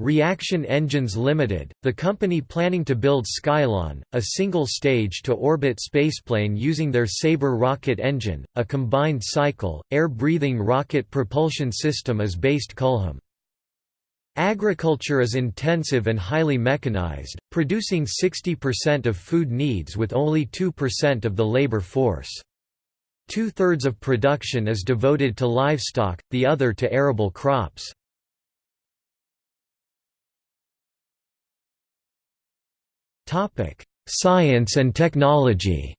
Reaction Engines Limited, the company planning to build Skylon, a single-stage to orbit spaceplane using their Sabre rocket engine, a combined cycle, air-breathing rocket propulsion system is based Culham. Agriculture is intensive and highly mechanized, producing 60% of food needs with only 2% of the labor force. Two-thirds of production is devoted to livestock, the other to arable crops. Science and technology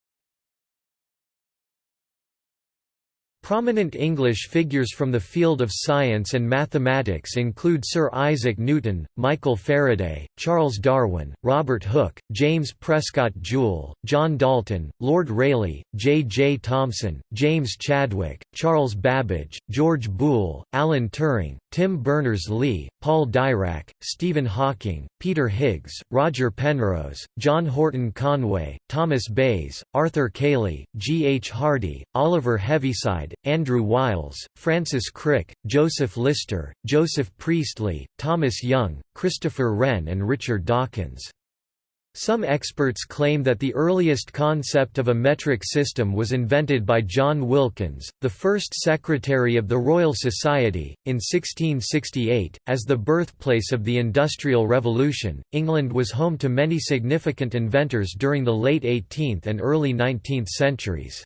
Prominent English figures from the field of science and mathematics include Sir Isaac Newton, Michael Faraday, Charles Darwin, Robert Hooke, James Prescott Joule, John Dalton, Lord Rayleigh, J. J. Thomson, James Chadwick, Charles Babbage, George Boole, Alan Turing, Tim Berners-Lee, Paul Dirac, Stephen Hawking, Peter Higgs, Roger Penrose, John Horton Conway, Thomas Bayes, Arthur Cayley, G. H. Hardy, Oliver Heaviside, Andrew Wiles, Francis Crick, Joseph Lister, Joseph Priestley, Thomas Young, Christopher Wren and Richard Dawkins. Some experts claim that the earliest concept of a metric system was invented by John Wilkins, the first secretary of the Royal Society, in 1668. As the birthplace of the Industrial Revolution, England was home to many significant inventors during the late 18th and early 19th centuries.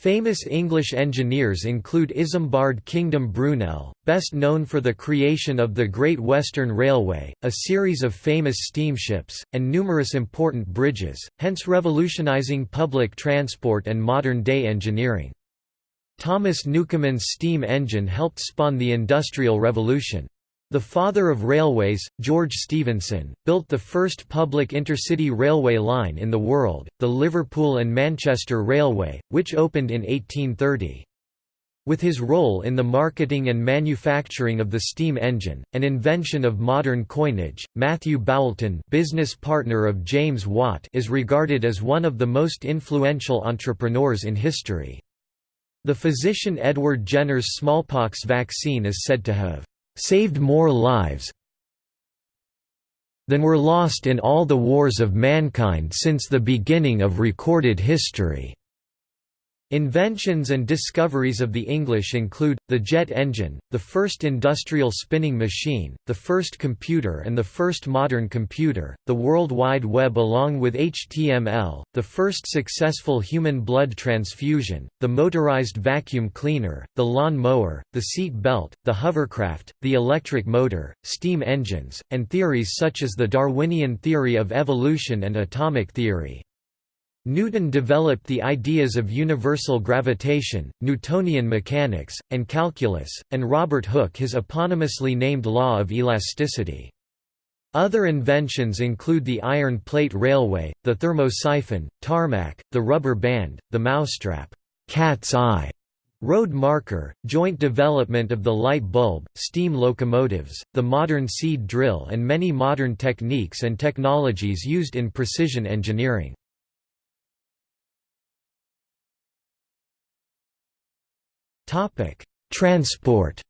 Famous English engineers include Isambard Kingdom Brunel, best known for the creation of the Great Western Railway, a series of famous steamships, and numerous important bridges, hence revolutionizing public transport and modern-day engineering. Thomas Newcomen's steam engine helped spawn the Industrial Revolution. The father of railways, George Stephenson, built the first public intercity railway line in the world, the Liverpool and Manchester Railway, which opened in 1830. With his role in the marketing and manufacturing of the steam engine, an invention of modern coinage, Matthew Boulton business partner of James Watt is regarded as one of the most influential entrepreneurs in history. The physician Edward Jenner's smallpox vaccine is said to have saved more lives than were lost in all the wars of mankind since the beginning of recorded history. Inventions and discoveries of the English include, the jet engine, the first industrial spinning machine, the first computer and the first modern computer, the World Wide Web along with HTML, the first successful human blood transfusion, the motorized vacuum cleaner, the lawn mower, the seat belt, the hovercraft, the electric motor, steam engines, and theories such as the Darwinian theory of evolution and atomic theory. Newton developed the ideas of universal gravitation, Newtonian mechanics, and calculus, and Robert Hooke his eponymously named law of elasticity. Other inventions include the iron plate railway, the thermosiphon, tarmac, the rubber band, the mousetrap, cat's eye, road marker, joint development of the light bulb, steam locomotives, the modern seed drill and many modern techniques and technologies used in precision engineering. Transport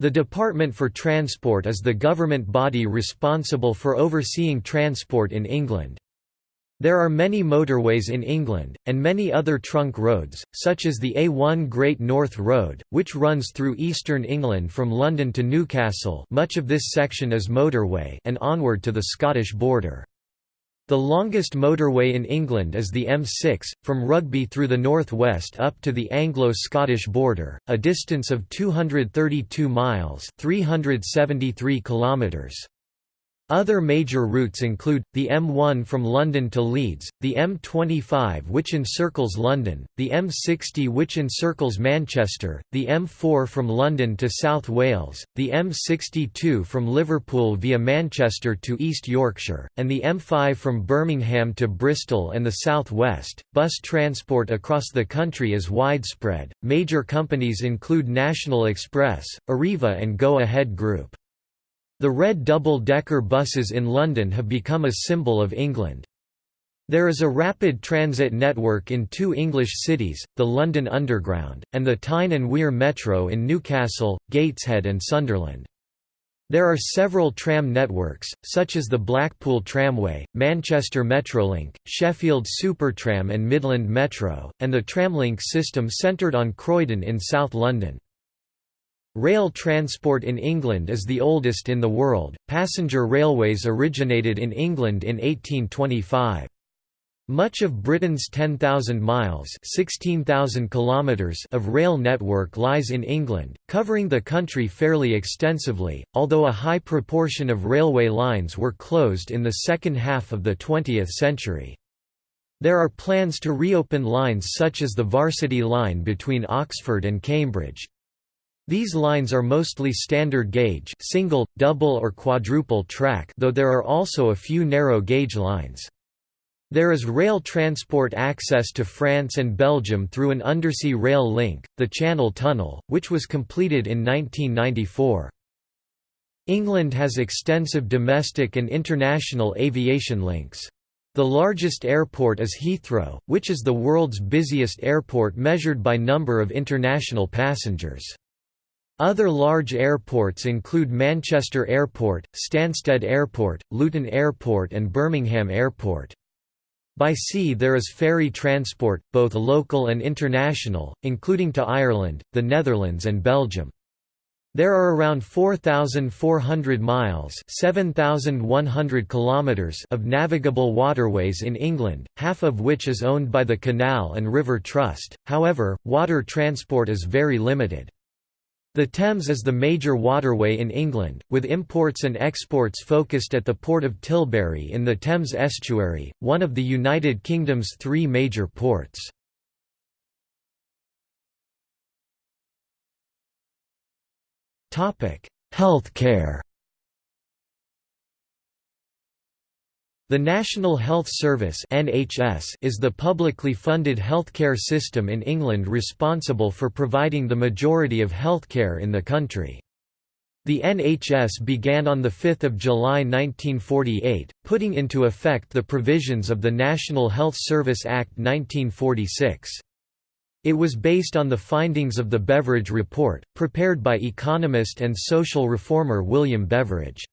The Department for Transport is the government body responsible for overseeing transport in England. There are many motorways in England, and many other trunk roads, such as the A1 Great North Road, which runs through eastern England from London to Newcastle much of this section is motorway and onward to the Scottish border. The longest motorway in England is the M6, from Rugby through the northwest up to the Anglo-Scottish border, a distance of 232 miles 373 kilometers. Other major routes include, the M1 from London to Leeds, the M25 which encircles London, the M60 which encircles Manchester, the M4 from London to South Wales, the M62 from Liverpool via Manchester to East Yorkshire, and the M5 from Birmingham to Bristol and the South West. Bus transport across the country is widespread. Major companies include National Express, Arriva and Go Ahead Group. The red double-decker buses in London have become a symbol of England. There is a rapid transit network in two English cities, the London Underground, and the Tyne and Wear Metro in Newcastle, Gateshead and Sunderland. There are several tram networks, such as the Blackpool Tramway, Manchester Metrolink, Sheffield Supertram and Midland Metro, and the Tramlink system centred on Croydon in South London. Rail transport in England is the oldest in the world. Passenger railways originated in England in 1825. Much of Britain's 10,000 miles (16,000 kilometers) of rail network lies in England, covering the country fairly extensively, although a high proportion of railway lines were closed in the second half of the 20th century. There are plans to reopen lines such as the Varsity line between Oxford and Cambridge. These lines are mostly standard gauge single, double or quadruple track though there are also a few narrow gauge lines. There is rail transport access to France and Belgium through an undersea rail link, the Channel Tunnel, which was completed in 1994. England has extensive domestic and international aviation links. The largest airport is Heathrow, which is the world's busiest airport measured by number of international passengers. Other large airports include Manchester Airport, Stansted Airport, Luton Airport and Birmingham Airport. By sea there is ferry transport, both local and international, including to Ireland, the Netherlands and Belgium. There are around 4,400 miles 7,100 kilometers of navigable waterways in England, half of which is owned by the Canal and River Trust, however, water transport is very limited. The Thames is the major waterway in England, with imports and exports focused at the port of Tilbury in the Thames estuary, one of the United Kingdom's three major ports. Healthcare The National Health Service (NHS) is the publicly funded healthcare system in England responsible for providing the majority of healthcare in the country. The NHS began on 5 July 1948, putting into effect the provisions of the National Health Service Act 1946. It was based on the findings of the Beveridge Report, prepared by economist and social reformer William Beveridge.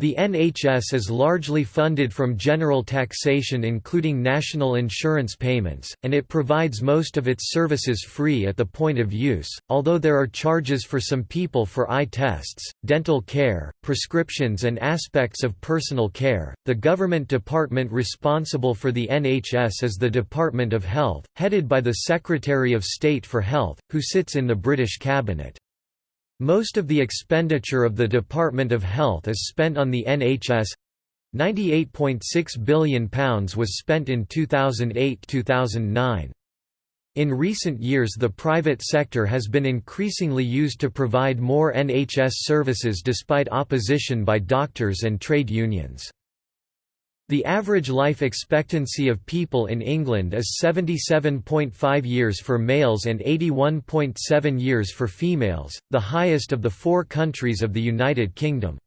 The NHS is largely funded from general taxation including national insurance payments, and it provides most of its services free at the point of use, although there are charges for some people for eye tests, dental care, prescriptions and aspects of personal care. The government department responsible for the NHS is the Department of Health, headed by the Secretary of State for Health, who sits in the British Cabinet. Most of the expenditure of the Department of Health is spent on the NHS. £98.6 billion was spent in 2008–2009. In recent years the private sector has been increasingly used to provide more NHS services despite opposition by doctors and trade unions. The average life expectancy of people in England is 77.5 years for males and 81.7 years for females, the highest of the four countries of the United Kingdom.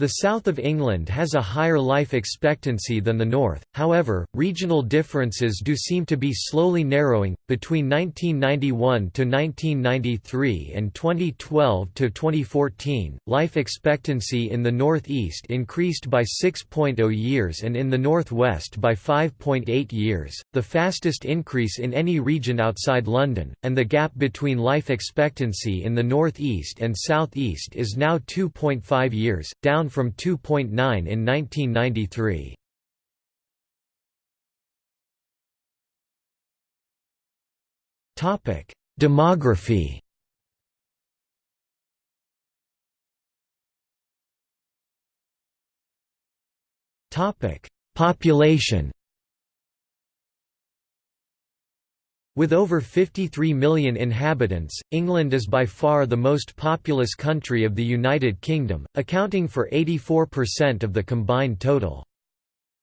The south of England has a higher life expectancy than the north, however, regional differences do seem to be slowly narrowing. Between 1991 to 1993 and 2012 to 2014, life expectancy in the northeast increased by 6.0 years and in the northwest by 5.8 years, the fastest increase in any region outside London, and the gap between life expectancy in the northeast and southeast is now 2.5 years, down from 2.9 in 1993. Topic: Demography. Topic: Population. With over 53 million inhabitants, England is by far the most populous country of the United Kingdom, accounting for 84% of the combined total.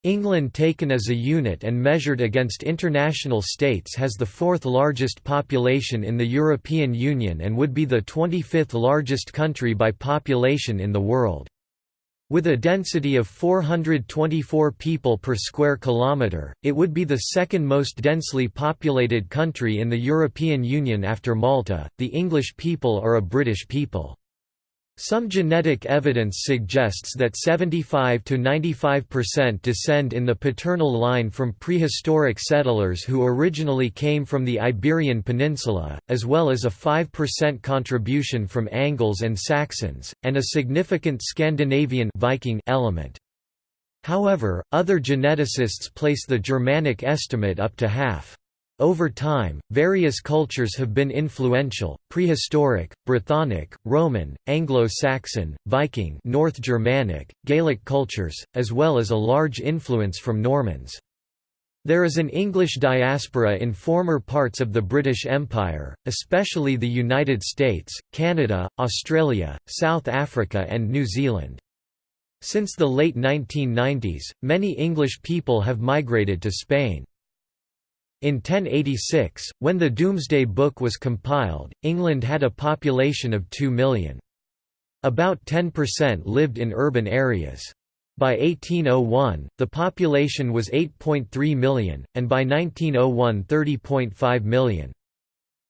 England taken as a unit and measured against international states has the fourth largest population in the European Union and would be the 25th largest country by population in the world. With a density of 424 people per square kilometre, it would be the second most densely populated country in the European Union after Malta. The English people are a British people. Some genetic evidence suggests that 75 to 95% descend in the paternal line from prehistoric settlers who originally came from the Iberian Peninsula, as well as a 5% contribution from Angles and Saxons, and a significant Scandinavian Viking element. However, other geneticists place the Germanic estimate up to half. Over time, various cultures have been influential: prehistoric, Brythonic, Roman, Anglo-Saxon, Viking, North Germanic, Gaelic cultures, as well as a large influence from Normans. There is an English diaspora in former parts of the British Empire, especially the United States, Canada, Australia, South Africa and New Zealand. Since the late 1990s, many English people have migrated to Spain. In 1086, when the Domesday Book was compiled, England had a population of 2 million. About 10% lived in urban areas. By 1801, the population was 8.3 million, and by 1901 30.5 million.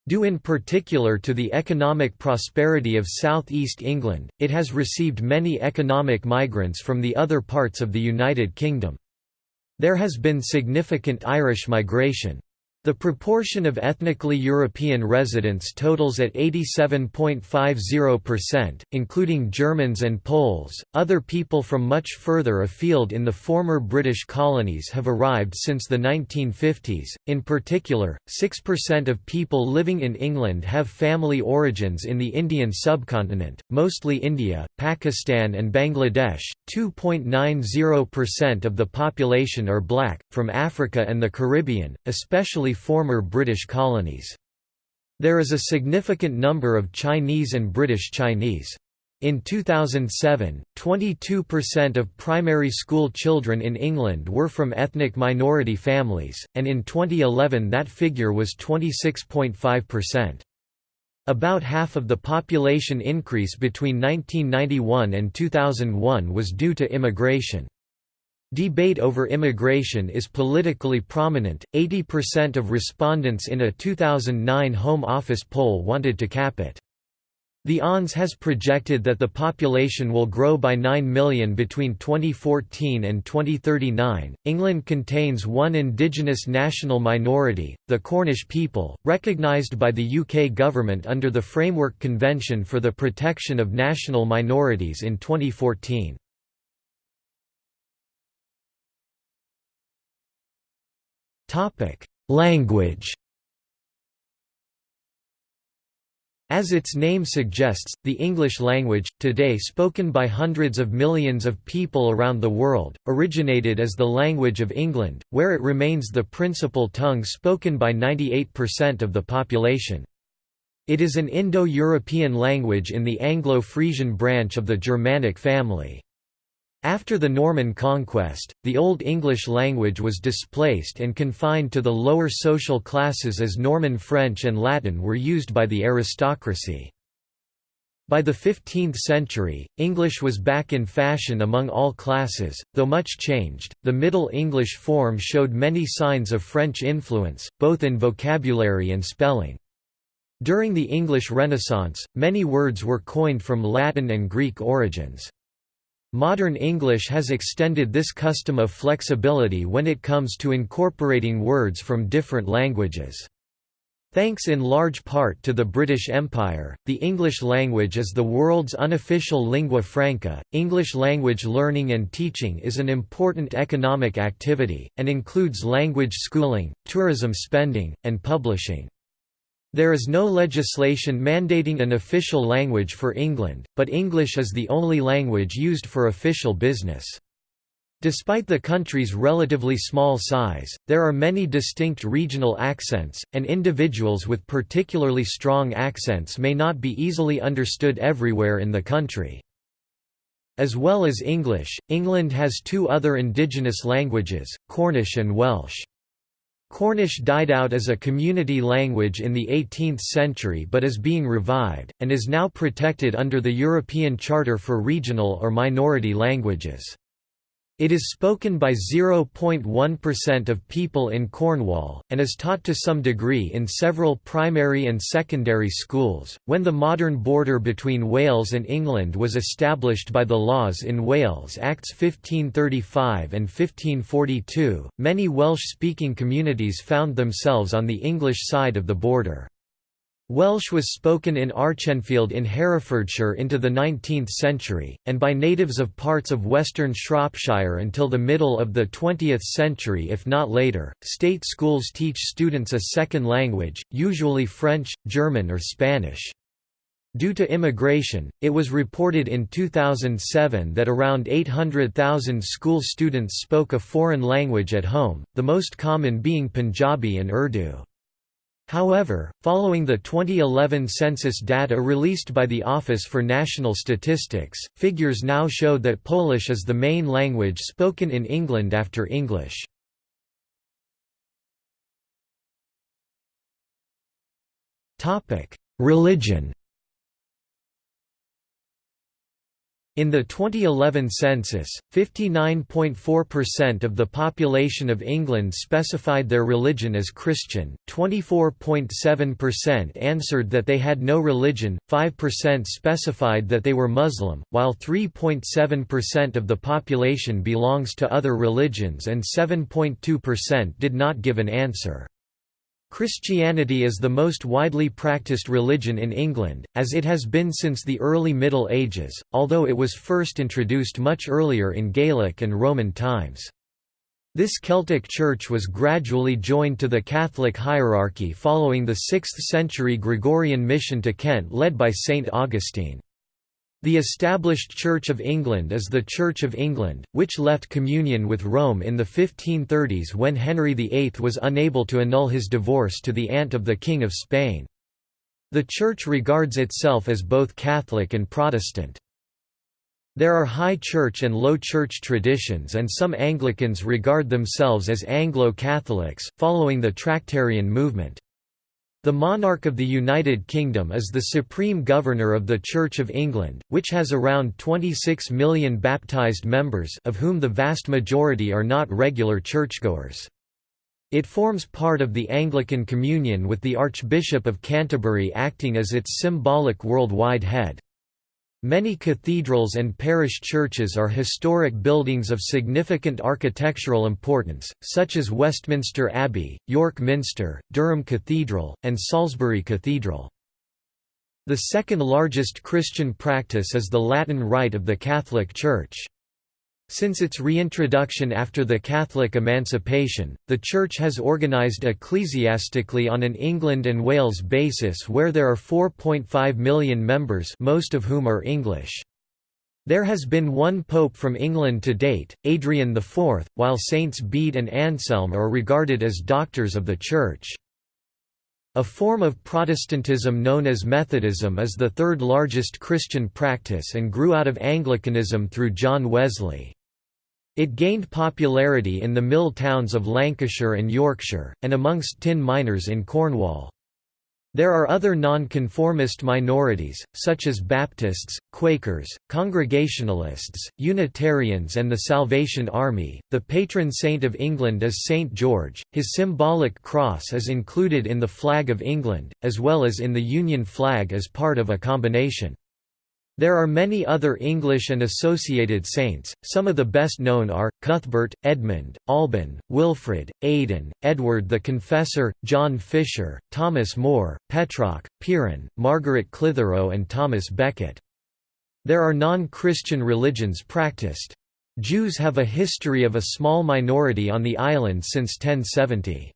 Due in particular to the economic prosperity of southeast England, it has received many economic migrants from the other parts of the United Kingdom. There has been significant Irish migration. The proportion of ethnically European residents totals at 87.50%, including Germans and Poles. Other people from much further afield in the former British colonies have arrived since the 1950s. In particular, 6% of people living in England have family origins in the Indian subcontinent, mostly India, Pakistan, and Bangladesh. 2.90% of the population are black, from Africa and the Caribbean, especially former British colonies. There is a significant number of Chinese and British Chinese. In 2007, 22% of primary school children in England were from ethnic minority families, and in 2011 that figure was 26.5%. About half of the population increase between 1991 and 2001 was due to immigration. Debate over immigration is politically prominent. 80% of respondents in a 2009 Home Office poll wanted to cap it. The ONS has projected that the population will grow by 9 million between 2014 and 2039. England contains one indigenous national minority, the Cornish people, recognised by the UK government under the Framework Convention for the Protection of National Minorities in 2014. Topic: Language. As its name suggests, the English language, today spoken by hundreds of millions of people around the world, originated as the language of England, where it remains the principal tongue spoken by 98% of the population. It is an Indo-European language in the Anglo-Frisian branch of the Germanic family. After the Norman conquest, the Old English language was displaced and confined to the lower social classes as Norman French and Latin were used by the aristocracy. By the 15th century, English was back in fashion among all classes, though much changed. The Middle English form showed many signs of French influence, both in vocabulary and spelling. During the English Renaissance, many words were coined from Latin and Greek origins. Modern English has extended this custom of flexibility when it comes to incorporating words from different languages. Thanks in large part to the British Empire, the English language is the world's unofficial lingua franca. English language learning and teaching is an important economic activity, and includes language schooling, tourism spending, and publishing. There is no legislation mandating an official language for England, but English is the only language used for official business. Despite the country's relatively small size, there are many distinct regional accents, and individuals with particularly strong accents may not be easily understood everywhere in the country. As well as English, England has two other indigenous languages, Cornish and Welsh. Cornish died out as a community language in the 18th century but is being revived, and is now protected under the European Charter for Regional or Minority Languages. It is spoken by 0.1% of people in Cornwall, and is taught to some degree in several primary and secondary schools. When the modern border between Wales and England was established by the laws in Wales Acts 1535 and 1542, many Welsh speaking communities found themselves on the English side of the border. Welsh was spoken in Archenfield in Herefordshire into the 19th century, and by natives of parts of western Shropshire until the middle of the 20th century if not later. State schools teach students a second language, usually French, German or Spanish. Due to immigration, it was reported in 2007 that around 800,000 school students spoke a foreign language at home, the most common being Punjabi and Urdu. However, following the 2011 census data released by the Office for National Statistics, figures now show that Polish is the main language spoken in England after English. Religion In the 2011 census, 59.4% of the population of England specified their religion as Christian, 24.7% answered that they had no religion, 5% specified that they were Muslim, while 3.7% of the population belongs to other religions and 7.2% did not give an answer. Christianity is the most widely practiced religion in England, as it has been since the early Middle Ages, although it was first introduced much earlier in Gaelic and Roman times. This Celtic church was gradually joined to the Catholic hierarchy following the 6th-century Gregorian mission to Kent led by St. Augustine. The established Church of England is the Church of England, which left communion with Rome in the 1530s when Henry VIII was unable to annul his divorce to the aunt of the King of Spain. The Church regards itself as both Catholic and Protestant. There are High Church and Low Church traditions and some Anglicans regard themselves as Anglo-Catholics, following the Tractarian movement. The monarch of the United Kingdom is the supreme governor of the Church of England, which has around 26 million baptised members of whom the vast majority are not regular churchgoers. It forms part of the Anglican Communion with the Archbishop of Canterbury acting as its symbolic worldwide head. Many cathedrals and parish churches are historic buildings of significant architectural importance, such as Westminster Abbey, York Minster, Durham Cathedral, and Salisbury Cathedral. The second largest Christian practice is the Latin Rite of the Catholic Church. Since its reintroduction after the Catholic emancipation, the Church has organised ecclesiastically on an England and Wales basis where there are 4.5 million members most of whom are English. There has been one pope from England to date, Adrian IV, while Saints Bede and Anselm are regarded as doctors of the Church. A form of Protestantism known as Methodism is the third largest Christian practice and grew out of Anglicanism through John Wesley. It gained popularity in the mill towns of Lancashire and Yorkshire, and amongst tin miners in Cornwall. There are other non-conformist minorities, such as Baptists, Quakers, Congregationalists, Unitarians and the Salvation Army. The patron saint of England is St George. His symbolic cross is included in the flag of England, as well as in the Union flag as part of a combination. There are many other English and associated saints, some of the best known are, Cuthbert, Edmund, Alban, Wilfrid, Aidan, Edward the Confessor, John Fisher, Thomas More, Petroc, Piran, Margaret Clitheroe and Thomas Becket. There are non-Christian religions practiced. Jews have a history of a small minority on the island since 1070.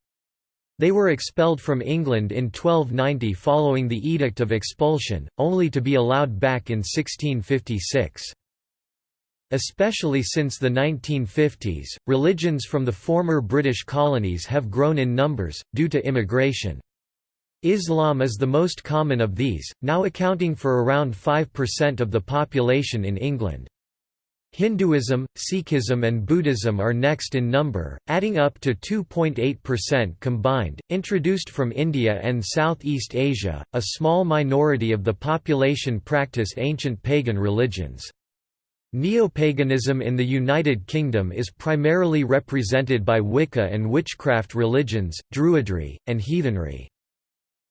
They were expelled from England in 1290 following the Edict of Expulsion, only to be allowed back in 1656. Especially since the 1950s, religions from the former British colonies have grown in numbers, due to immigration. Islam is the most common of these, now accounting for around 5% of the population in England. Hinduism, Sikhism and Buddhism are next in number, adding up to 2.8% combined. Introduced from India and Southeast Asia, a small minority of the population practice ancient pagan religions. Neopaganism in the United Kingdom is primarily represented by Wicca and witchcraft religions, Druidry, and heathenry.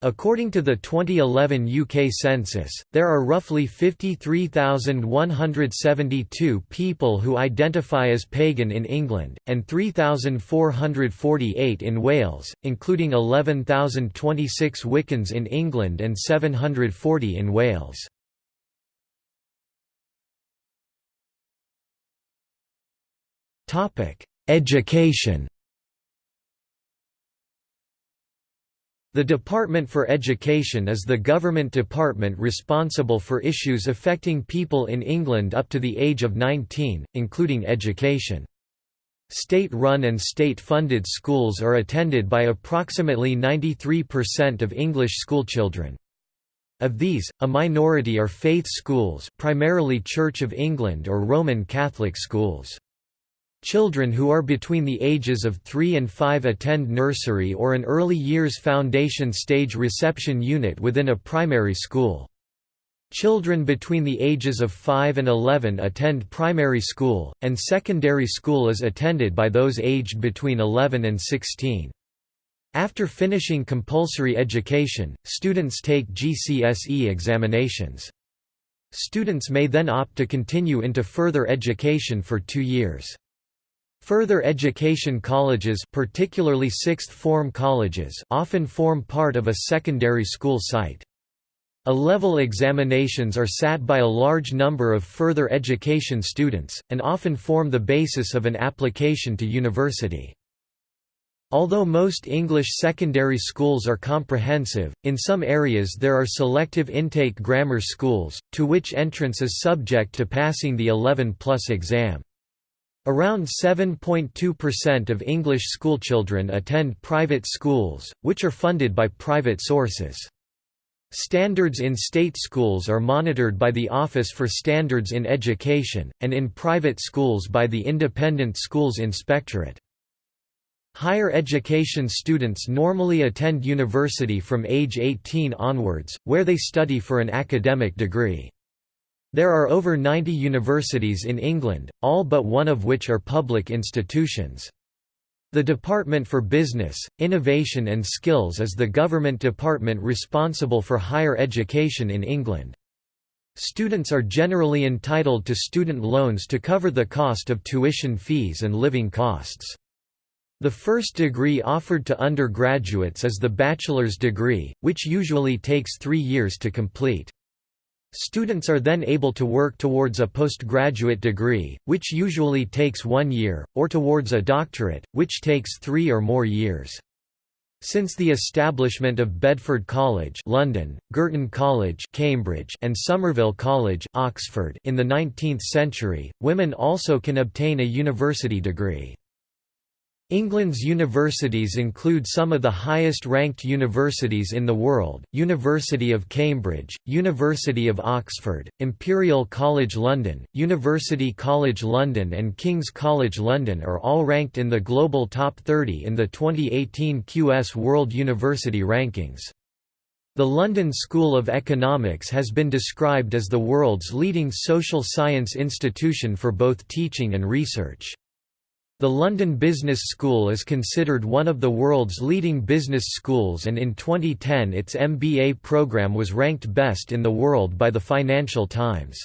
According to the 2011 UK census, there are roughly 53,172 people who identify as pagan in England, and 3,448 in Wales, including 11,026 Wiccans in England and 740 in Wales. Education The Department for Education is the government department responsible for issues affecting people in England up to the age of 19, including education. State-run and state-funded schools are attended by approximately 93% of English schoolchildren. Of these, a minority are faith schools primarily Church of England or Roman Catholic schools. Children who are between the ages of 3 and 5 attend nursery or an early years foundation stage reception unit within a primary school. Children between the ages of 5 and 11 attend primary school, and secondary school is attended by those aged between 11 and 16. After finishing compulsory education, students take GCSE examinations. Students may then opt to continue into further education for two years. Further education colleges particularly sixth form colleges often form part of a secondary school site. A-level examinations are sat by a large number of further education students, and often form the basis of an application to university. Although most English secondary schools are comprehensive, in some areas there are selective intake grammar schools, to which entrance is subject to passing the 11-plus exam. Around 7.2% of English schoolchildren attend private schools, which are funded by private sources. Standards in state schools are monitored by the Office for Standards in Education, and in private schools by the Independent Schools Inspectorate. Higher education students normally attend university from age 18 onwards, where they study for an academic degree. There are over 90 universities in England, all but one of which are public institutions. The Department for Business, Innovation and Skills is the government department responsible for higher education in England. Students are generally entitled to student loans to cover the cost of tuition fees and living costs. The first degree offered to undergraduates is the bachelor's degree, which usually takes three years to complete. Students are then able to work towards a postgraduate degree, which usually takes one year, or towards a doctorate, which takes three or more years. Since the establishment of Bedford College London, Girton College Cambridge, and Somerville College Oxford in the 19th century, women also can obtain a university degree. England's universities include some of the highest-ranked universities in the world, University of Cambridge, University of Oxford, Imperial College London, University College London and King's College London are all ranked in the global top 30 in the 2018 QS World University Rankings. The London School of Economics has been described as the world's leading social science institution for both teaching and research. The London Business School is considered one of the world's leading business schools and in 2010 its MBA program was ranked best in the world by the Financial Times.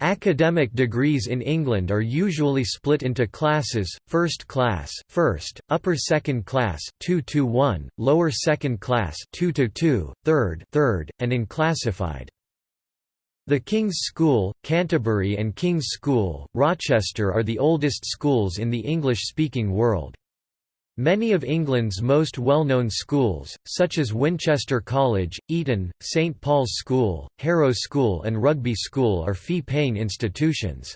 Academic degrees in England are usually split into classes, first class, first, upper second class, 2 to 1, lower second class, 2 to 2, third, third, and in classified. The King's School, Canterbury and King's School, Rochester are the oldest schools in the English-speaking world. Many of England's most well-known schools, such as Winchester College, Eton, St Paul's School, Harrow School and Rugby School are fee-paying institutions.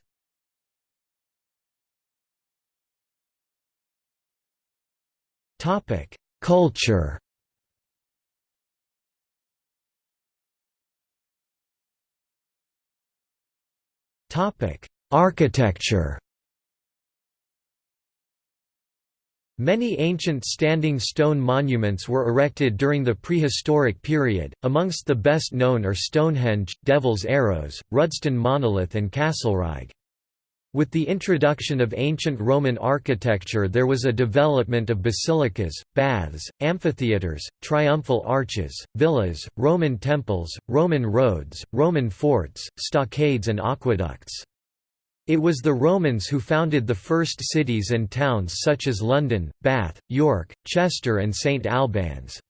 Culture Architecture Many ancient standing stone monuments were erected during the prehistoric period, amongst the best known are Stonehenge, Devil's Arrows, Rudston Monolith and Castlerigg. With the introduction of ancient Roman architecture there was a development of basilicas, baths, amphitheatres, triumphal arches, villas, Roman temples, Roman roads, Roman forts, stockades and aqueducts. It was the Romans who founded the first cities and towns such as London, Bath, York, Chester and St Albans.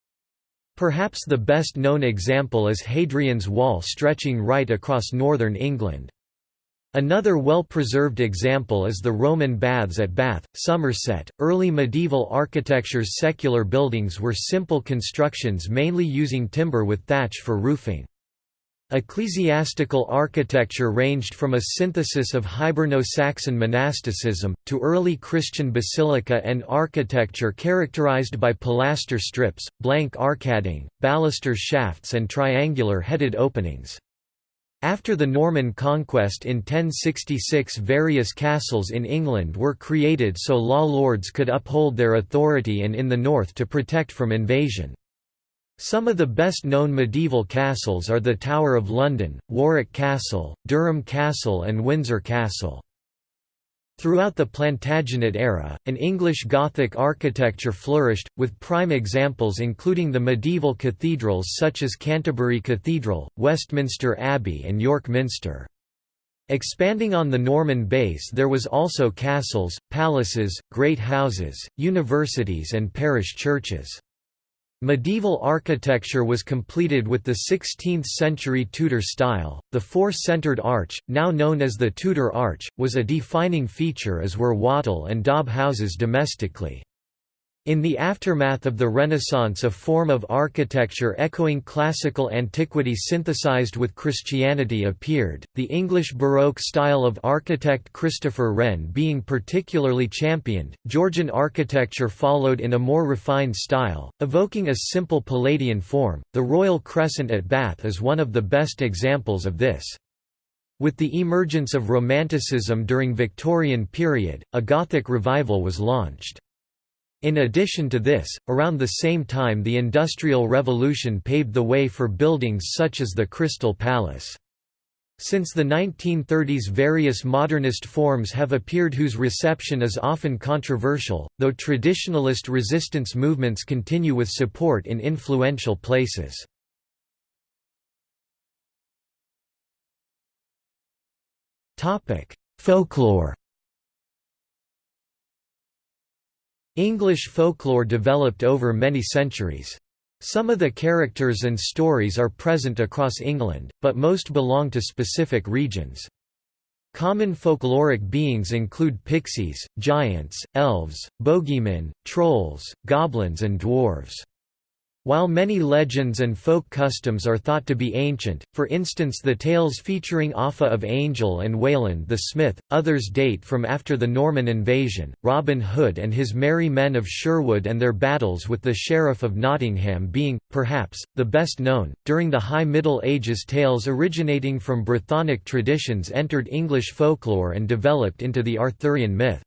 Perhaps the best known example is Hadrian's Wall stretching right across northern England. Another well-preserved example is the Roman baths at Bath, Somerset. Early medieval architecture's secular buildings were simple constructions mainly using timber with thatch for roofing. Ecclesiastical architecture ranged from a synthesis of Hiberno-Saxon monasticism, to early Christian basilica and architecture characterized by pilaster strips, blank arcading, baluster shafts and triangular-headed openings. After the Norman conquest in 1066 various castles in England were created so law lords could uphold their authority and in the north to protect from invasion. Some of the best-known medieval castles are the Tower of London, Warwick Castle, Durham Castle and Windsor Castle. Throughout the Plantagenet era, an English Gothic architecture flourished, with prime examples including the medieval cathedrals such as Canterbury Cathedral, Westminster Abbey and York Minster. Expanding on the Norman base there was also castles, palaces, great houses, universities and parish churches. Medieval architecture was completed with the 16th-century Tudor style. The four-centered arch, now known as the Tudor arch, was a defining feature as were wattle and daub houses domestically. In the aftermath of the Renaissance a form of architecture echoing classical antiquity synthesized with Christianity appeared, the English Baroque style of architect Christopher Wren being particularly championed. Georgian architecture followed in a more refined style, evoking a simple Palladian form. The Royal Crescent at Bath is one of the best examples of this. With the emergence of Romanticism during Victorian period, a Gothic revival was launched. In addition to this, around the same time the Industrial Revolution paved the way for buildings such as the Crystal Palace. Since the 1930s various modernist forms have appeared whose reception is often controversial, though traditionalist resistance movements continue with support in influential places. Folklore English folklore developed over many centuries. Some of the characters and stories are present across England, but most belong to specific regions. Common folkloric beings include pixies, giants, elves, bogeymen, trolls, goblins and dwarves. While many legends and folk customs are thought to be ancient, for instance the tales featuring Offa of Angel and Wayland the Smith, others date from after the Norman invasion, Robin Hood and his merry men of Sherwood and their battles with the Sheriff of Nottingham being, perhaps, the best known. During the High Middle Ages tales originating from Brythonic traditions entered English folklore and developed into the Arthurian myth.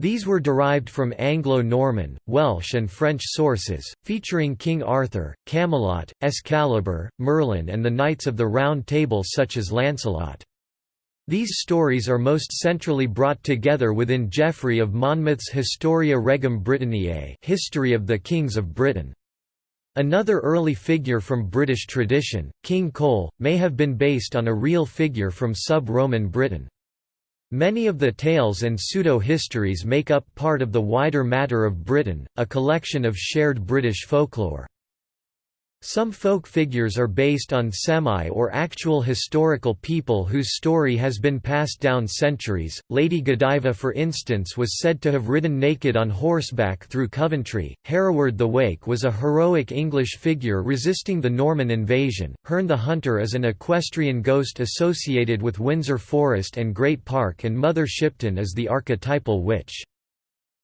These were derived from Anglo-Norman, Welsh and French sources, featuring King Arthur, Camelot, Excalibur, Merlin and the Knights of the Round Table such as Lancelot. These stories are most centrally brought together within Geoffrey of Monmouth's Historia Regum Britanniae History of the Kings of Britain. Another early figure from British tradition, King Cole, may have been based on a real figure from sub-Roman Britain. Many of the tales and pseudo-histories make up part of the wider Matter of Britain, a collection of shared British folklore. Some folk figures are based on semi or actual historical people whose story has been passed down centuries. Lady Godiva, for instance, was said to have ridden naked on horseback through Coventry. Hereward the Wake was a heroic English figure resisting the Norman invasion. Herne the Hunter is an equestrian ghost associated with Windsor Forest and Great Park, and Mother Shipton is the archetypal witch.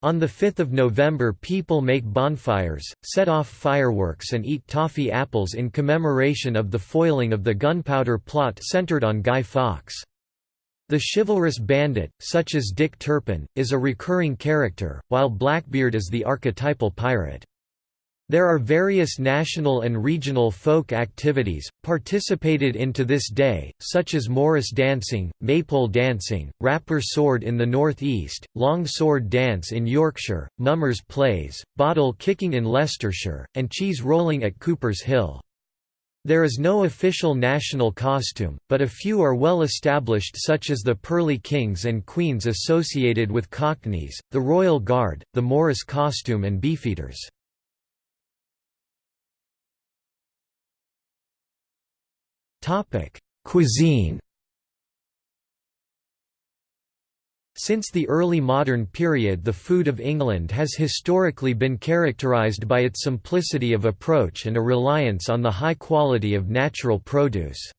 On 5 November people make bonfires, set off fireworks and eat toffee apples in commemoration of the foiling of the gunpowder plot centered on Guy Fawkes. The chivalrous bandit, such as Dick Turpin, is a recurring character, while Blackbeard is the archetypal pirate. There are various national and regional folk activities, participated in to this day, such as Morris dancing, maypole dancing, rapper sword in the northeast, long sword dance in Yorkshire, mummers plays, bottle kicking in Leicestershire, and cheese rolling at Cooper's Hill. There is no official national costume, but a few are well established such as the Pearly Kings and Queens associated with Cockneys, the Royal Guard, the Morris costume and Beefeaters. Cuisine Since the early modern period the food of England has historically been characterised by its simplicity of approach and a reliance on the high quality of natural produce.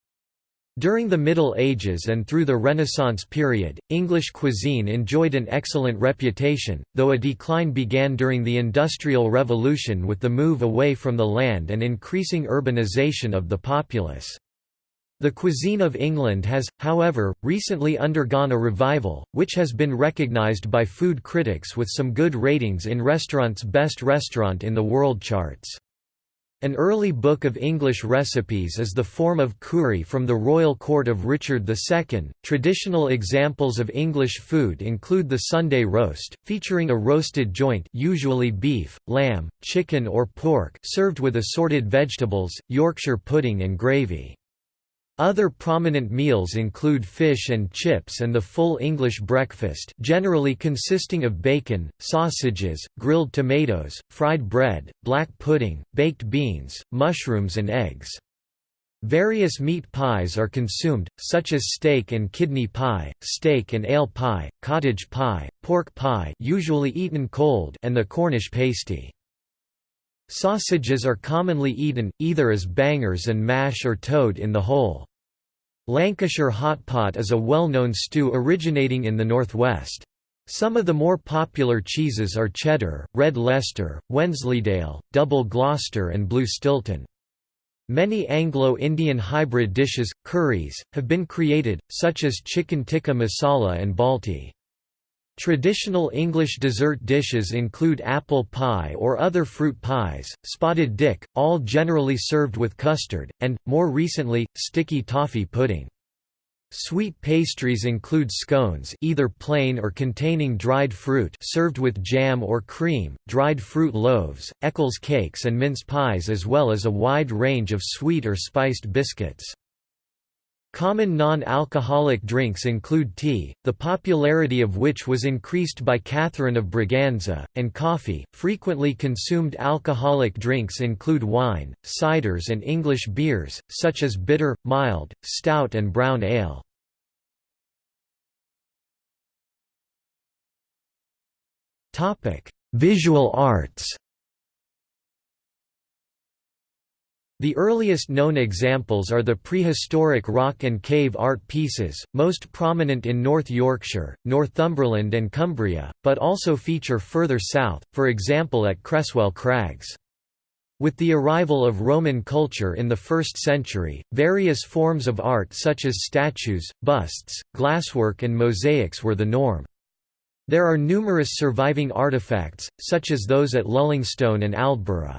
During the Middle Ages and through the Renaissance period, English cuisine enjoyed an excellent reputation, though a decline began during the Industrial Revolution with the move away from the land and increasing urbanization of the populace. The cuisine of England has, however, recently undergone a revival, which has been recognised by food critics with some good ratings in Restaurant's Best Restaurant in the World charts. An early book of English recipes is the Forme of Cury from the royal court of Richard II. Traditional examples of English food include the Sunday roast, featuring a roasted joint, usually beef, lamb, chicken or pork, served with assorted vegetables, Yorkshire pudding and gravy. Other prominent meals include fish and chips and the full English breakfast generally consisting of bacon, sausages, grilled tomatoes, fried bread, black pudding, baked beans, mushrooms and eggs. Various meat pies are consumed, such as steak and kidney pie, steak and ale pie, cottage pie, pork pie usually eaten cold and the Cornish pasty. Sausages are commonly eaten, either as bangers and mash or toad in the hole. Lancashire hot pot is a well-known stew originating in the northwest. Some of the more popular cheeses are cheddar, red Leicester, Wensleydale, double Gloucester and blue Stilton. Many Anglo-Indian hybrid dishes, curries, have been created, such as chicken tikka masala and balti. Traditional English dessert dishes include apple pie or other fruit pies, spotted dick, all generally served with custard, and, more recently, sticky toffee pudding. Sweet pastries include scones either plain or containing dried fruit served with jam or cream, dried fruit loaves, Eccles cakes and mince pies as well as a wide range of sweet or spiced biscuits. Common non-alcoholic drinks include tea, the popularity of which was increased by Catherine of Braganza, and coffee. Frequently consumed alcoholic drinks include wine, ciders and English beers, such as bitter, mild, stout and brown ale. Visual arts The earliest known examples are the prehistoric rock and cave art pieces, most prominent in North Yorkshire, Northumberland and Cumbria, but also feature further south, for example at Creswell Crags. With the arrival of Roman culture in the 1st century, various forms of art such as statues, busts, glasswork and mosaics were the norm. There are numerous surviving artifacts, such as those at Lullingstone and Aldborough.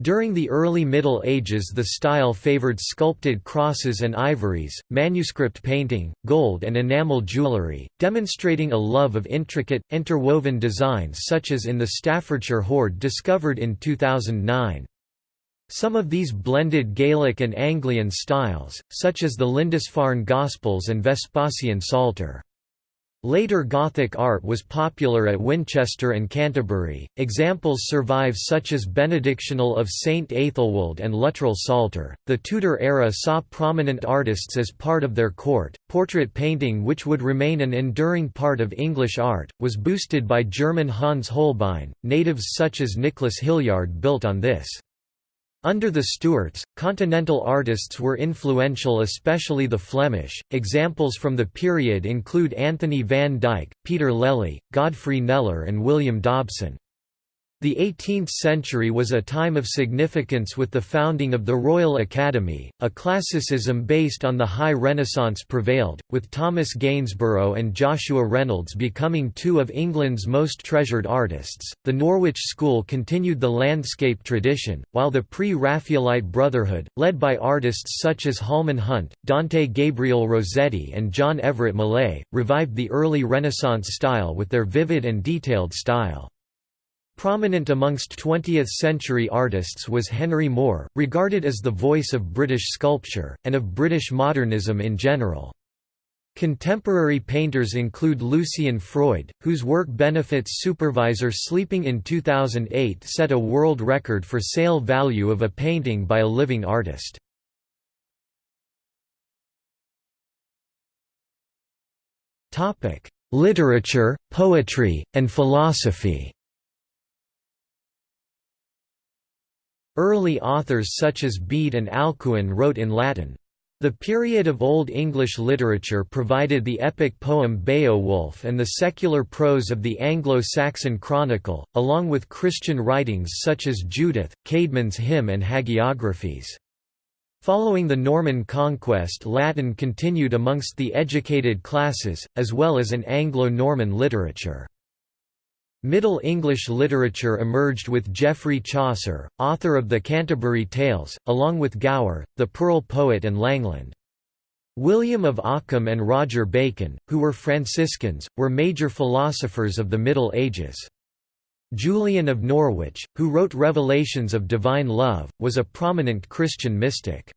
During the early Middle Ages the style favored sculpted crosses and ivories, manuscript painting, gold and enamel jewellery, demonstrating a love of intricate, interwoven designs such as in the Staffordshire hoard discovered in 2009. Some of these blended Gaelic and Anglian styles, such as the Lindisfarne Gospels and Vespasian Psalter. Later Gothic art was popular at Winchester and Canterbury. Examples survive such as Benedictional of St. Aethelwold and Luttrell Psalter. The Tudor era saw prominent artists as part of their court. Portrait painting, which would remain an enduring part of English art, was boosted by German Hans Holbein. Natives such as Nicholas Hilliard built on this. Under the Stuarts, continental artists were influential especially the Flemish. Examples from the period include Anthony van Dyck, Peter Lely, Godfrey Kneller and William Dobson. The 18th century was a time of significance with the founding of the Royal Academy. A classicism based on the High Renaissance prevailed, with Thomas Gainsborough and Joshua Reynolds becoming two of England's most treasured artists. The Norwich School continued the landscape tradition, while the pre Raphaelite Brotherhood, led by artists such as Holman Hunt, Dante Gabriel Rossetti, and John Everett Millais, revived the early Renaissance style with their vivid and detailed style. Prominent amongst 20th-century artists was Henry Moore, regarded as the voice of British sculpture, and of British modernism in general. Contemporary painters include Lucian Freud, whose work benefits supervisor sleeping in 2008 set a world record for sale value of a painting by a living artist. Literature, poetry, and philosophy Early authors such as Bede and Alcuin wrote in Latin. The period of Old English literature provided the epic poem Beowulf and the secular prose of the Anglo-Saxon Chronicle, along with Christian writings such as Judith, Caedmon's hymn and hagiographies. Following the Norman conquest Latin continued amongst the educated classes, as well as an Anglo-Norman literature. Middle English literature emerged with Geoffrey Chaucer, author of the Canterbury Tales, along with Gower, the Pearl poet and Langland. William of Ockham and Roger Bacon, who were Franciscans, were major philosophers of the Middle Ages. Julian of Norwich, who wrote Revelations of Divine Love, was a prominent Christian mystic.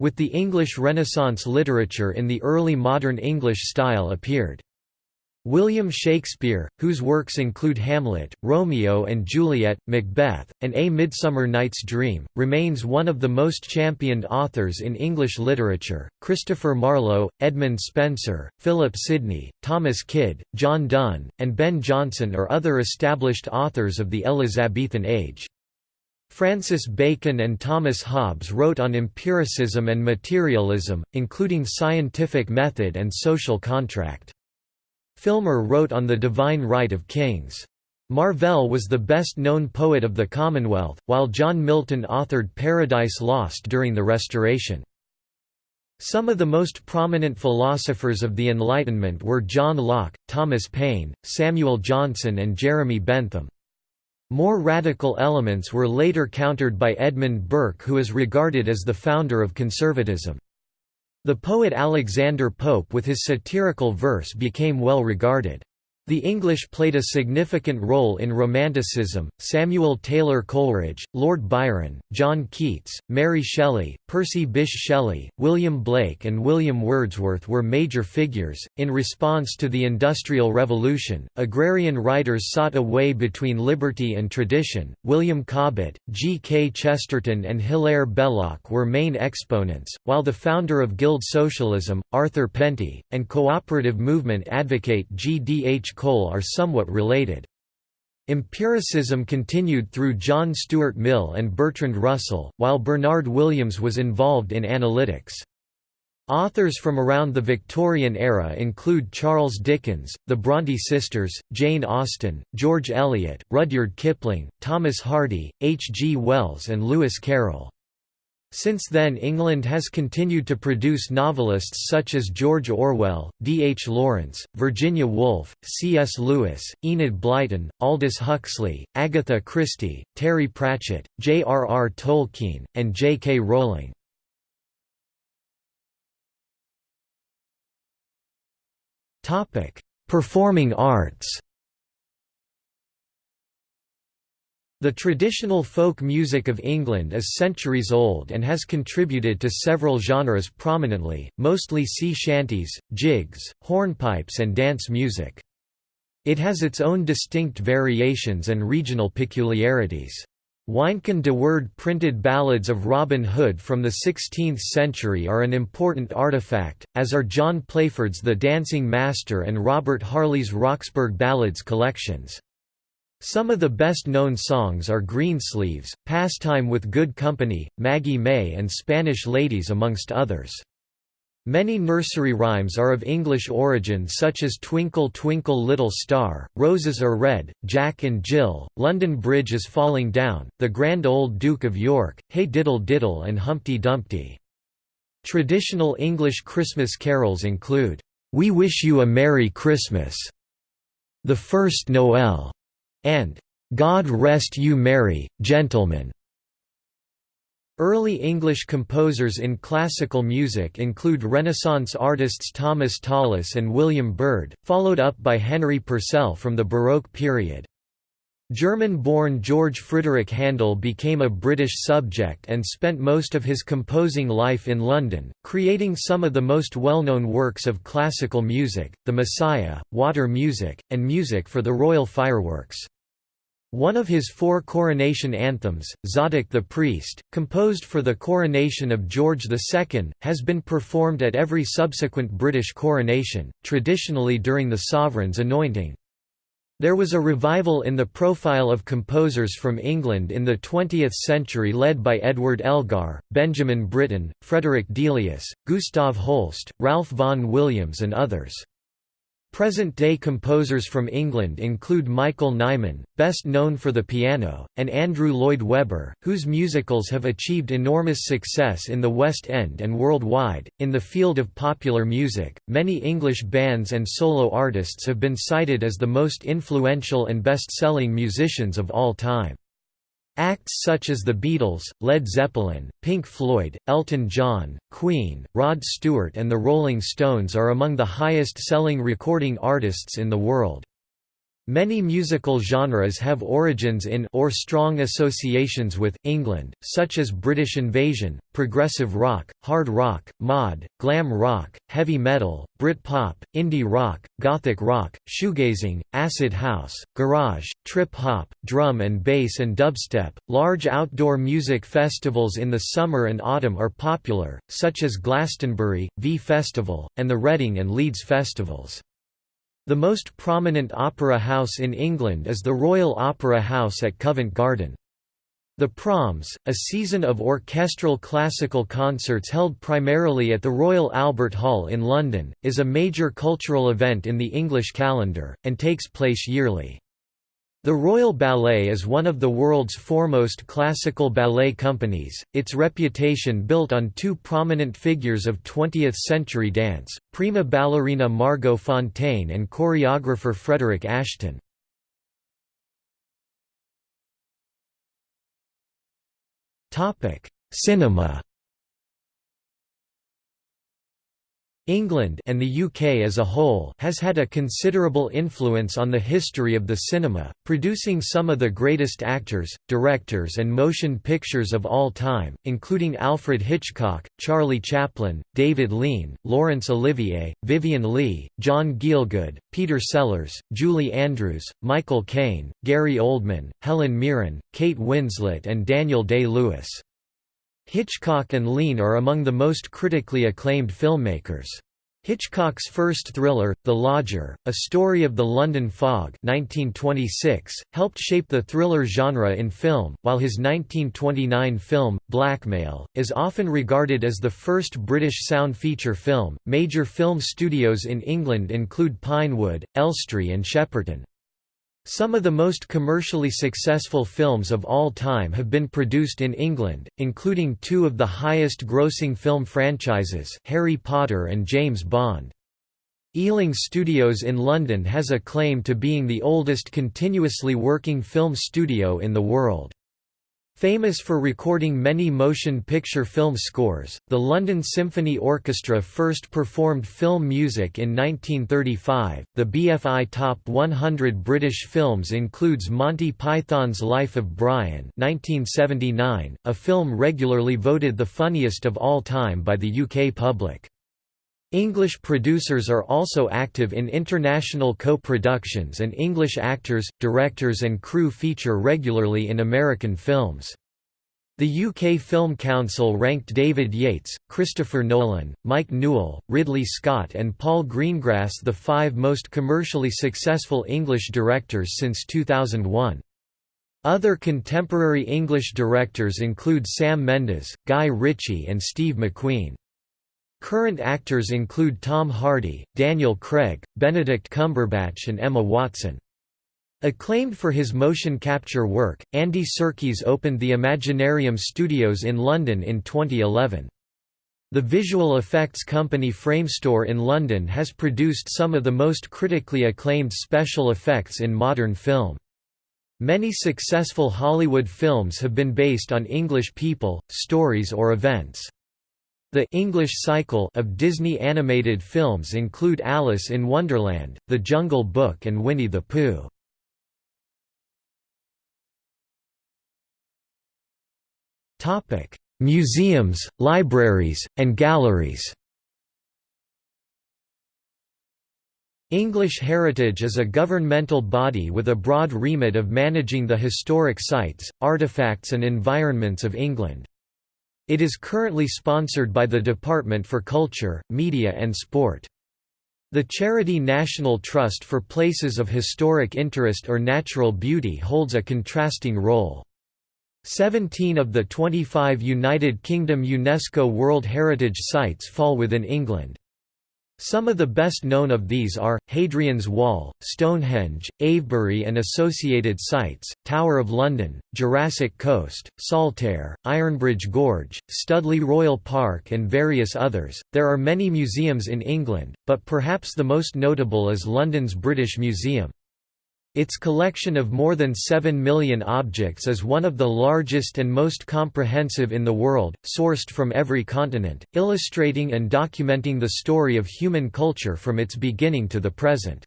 With the English Renaissance literature in the early modern English style appeared. William Shakespeare, whose works include Hamlet, Romeo and Juliet, Macbeth, and A Midsummer Night's Dream, remains one of the most championed authors in English literature. Christopher Marlowe, Edmund Spenser, Philip Sidney, Thomas Kyd, John Donne, and Ben Jonson are other established authors of the Elizabethan age. Francis Bacon and Thomas Hobbes wrote on empiricism and materialism, including scientific method and social contract. Filmer wrote on the divine right of kings. Marvell was the best-known poet of the Commonwealth, while John Milton authored Paradise Lost during the Restoration. Some of the most prominent philosophers of the Enlightenment were John Locke, Thomas Paine, Samuel Johnson and Jeremy Bentham. More radical elements were later countered by Edmund Burke who is regarded as the founder of conservatism. The poet Alexander Pope with his satirical verse became well regarded. The English played a significant role in Romanticism. Samuel Taylor Coleridge, Lord Byron, John Keats, Mary Shelley, Percy Bysshe Shelley, William Blake, and William Wordsworth were major figures. In response to the Industrial Revolution, agrarian writers sought a way between liberty and tradition. William Cobbett, G. K. Chesterton, and Hilaire Belloc were main exponents, while the founder of Guild Socialism, Arthur Penty, and cooperative movement advocate G. D. H. Cole are somewhat related. Empiricism continued through John Stuart Mill and Bertrand Russell, while Bernard Williams was involved in analytics. Authors from around the Victorian era include Charles Dickens, the Bronte sisters, Jane Austen, George Eliot, Rudyard Kipling, Thomas Hardy, H. G. Wells and Lewis Carroll. Since then England has continued to produce novelists such as George Orwell, D. H. Lawrence, Virginia Woolf, C. S. Lewis, Enid Blyton, Aldous Huxley, Agatha Christie, Terry Pratchett, J. R. R. Tolkien, and J. K. Rowling. Performing arts The traditional folk music of England is centuries old and has contributed to several genres prominently, mostly sea shanties, jigs, hornpipes and dance music. It has its own distinct variations and regional peculiarities. Wynkin de Worde printed ballads of Robin Hood from the 16th century are an important artifact, as are John Playford's The Dancing Master and Robert Harley's Roxburghe Ballads collections. Some of the best-known songs are Greensleeves, Pastime with Good Company, Maggie May and Spanish Ladies amongst others. Many nursery rhymes are of English origin such as Twinkle Twinkle Little Star, Roses are Red, Jack and Jill, London Bridge is Falling Down, The Grand Old Duke of York, Hey Diddle Diddle and Humpty Dumpty. Traditional English Christmas carols include, We Wish You a Merry Christmas, The First Noel, and God Rest You Merry, Gentlemen. Early English composers in classical music include Renaissance artists Thomas Tallis and William Byrd, followed up by Henry Purcell from the Baroque period. German-born George Frideric Handel became a British subject and spent most of his composing life in London, creating some of the most well-known works of classical music, The Messiah, Water Music, and music for the royal fireworks. One of his four coronation anthems, Zadok the Priest, composed for the coronation of George II, has been performed at every subsequent British coronation, traditionally during the sovereign's anointing. There was a revival in the profile of composers from England in the 20th century led by Edward Elgar, Benjamin Britten, Frederick Delius, Gustav Holst, Ralph vaughan Williams and others. Present-day composers from England include Michael Nyman, best known for the piano, and Andrew Lloyd Webber, whose musicals have achieved enormous success in the West End and worldwide. In the field of popular music, many English bands and solo artists have been cited as the most influential and best-selling musicians of all time. Acts such as the Beatles, Led Zeppelin, Pink Floyd, Elton John, Queen, Rod Stewart and the Rolling Stones are among the highest-selling recording artists in the world. Many musical genres have origins in or strong associations with England, such as British invasion, progressive rock, hard rock, mod, glam rock, heavy metal, Brit-pop, indie rock, gothic rock, shoegazing, acid house, garage, trip-hop, drum and bass and dubstep. Large outdoor music festivals in the summer and autumn are popular, such as Glastonbury, V Festival, and the Reading and Leeds festivals. The most prominent opera house in England is the Royal Opera House at Covent Garden. The Proms, a season of orchestral classical concerts held primarily at the Royal Albert Hall in London, is a major cultural event in the English calendar, and takes place yearly. The Royal Ballet is one of the world's foremost classical ballet companies, its reputation built on two prominent figures of 20th-century dance, prima ballerina Margot Fonteyn and choreographer Frederick Ashton. Cinema England and the UK as a whole has had a considerable influence on the history of the cinema, producing some of the greatest actors, directors and motion pictures of all time, including Alfred Hitchcock, Charlie Chaplin, David Lean, Laurence Olivier, Vivien Leigh, John Gielgud, Peter Sellers, Julie Andrews, Michael Caine, Gary Oldman, Helen Mirren, Kate Winslet and Daniel Day-Lewis. Hitchcock and Lean are among the most critically acclaimed filmmakers. Hitchcock's first thriller, The Lodger, a story of the London fog 1926, helped shape the thriller genre in film, while his 1929 film, Blackmail, is often regarded as the first British sound feature film. Major film studios in England include Pinewood, Elstree and Shepperton. Some of the most commercially successful films of all time have been produced in England, including two of the highest-grossing film franchises Harry Potter and James Bond. Ealing Studios in London has a claim to being the oldest continuously working film studio in the world. Famous for recording many motion picture film scores, the London Symphony Orchestra first performed film music in 1935. The BFI Top 100 British films includes Monty Python's Life of Brian, 1979, a film regularly voted the funniest of all time by the UK public. English producers are also active in international co-productions and English actors, directors and crew feature regularly in American films. The UK Film Council ranked David Yates, Christopher Nolan, Mike Newell, Ridley Scott and Paul Greengrass the five most commercially successful English directors since 2001. Other contemporary English directors include Sam Mendes, Guy Ritchie and Steve McQueen. Current actors include Tom Hardy, Daniel Craig, Benedict Cumberbatch and Emma Watson. Acclaimed for his motion capture work, Andy Serkis opened the Imaginarium Studios in London in 2011. The visual effects company Framestore in London has produced some of the most critically acclaimed special effects in modern film. Many successful Hollywood films have been based on English people, stories or events. The English cycle of Disney animated films include Alice in Wonderland, The Jungle Book and Winnie the Pooh. Topic: Museums, libraries, and galleries English Heritage is a governmental body with a broad remit of managing the historic sites, artefacts and environments of England. It is currently sponsored by the Department for Culture, Media and Sport. The charity National Trust for Places of Historic Interest or Natural Beauty holds a contrasting role. Seventeen of the 25 United Kingdom UNESCO World Heritage Sites fall within England. Some of the best known of these are, Hadrian's Wall, Stonehenge, Avebury and associated sites, Tower of London, Jurassic Coast, Saltaire, Ironbridge Gorge, Studley Royal Park and various others. There are many museums in England, but perhaps the most notable is London's British Museum. Its collection of more than 7 million objects is one of the largest and most comprehensive in the world, sourced from every continent, illustrating and documenting the story of human culture from its beginning to the present.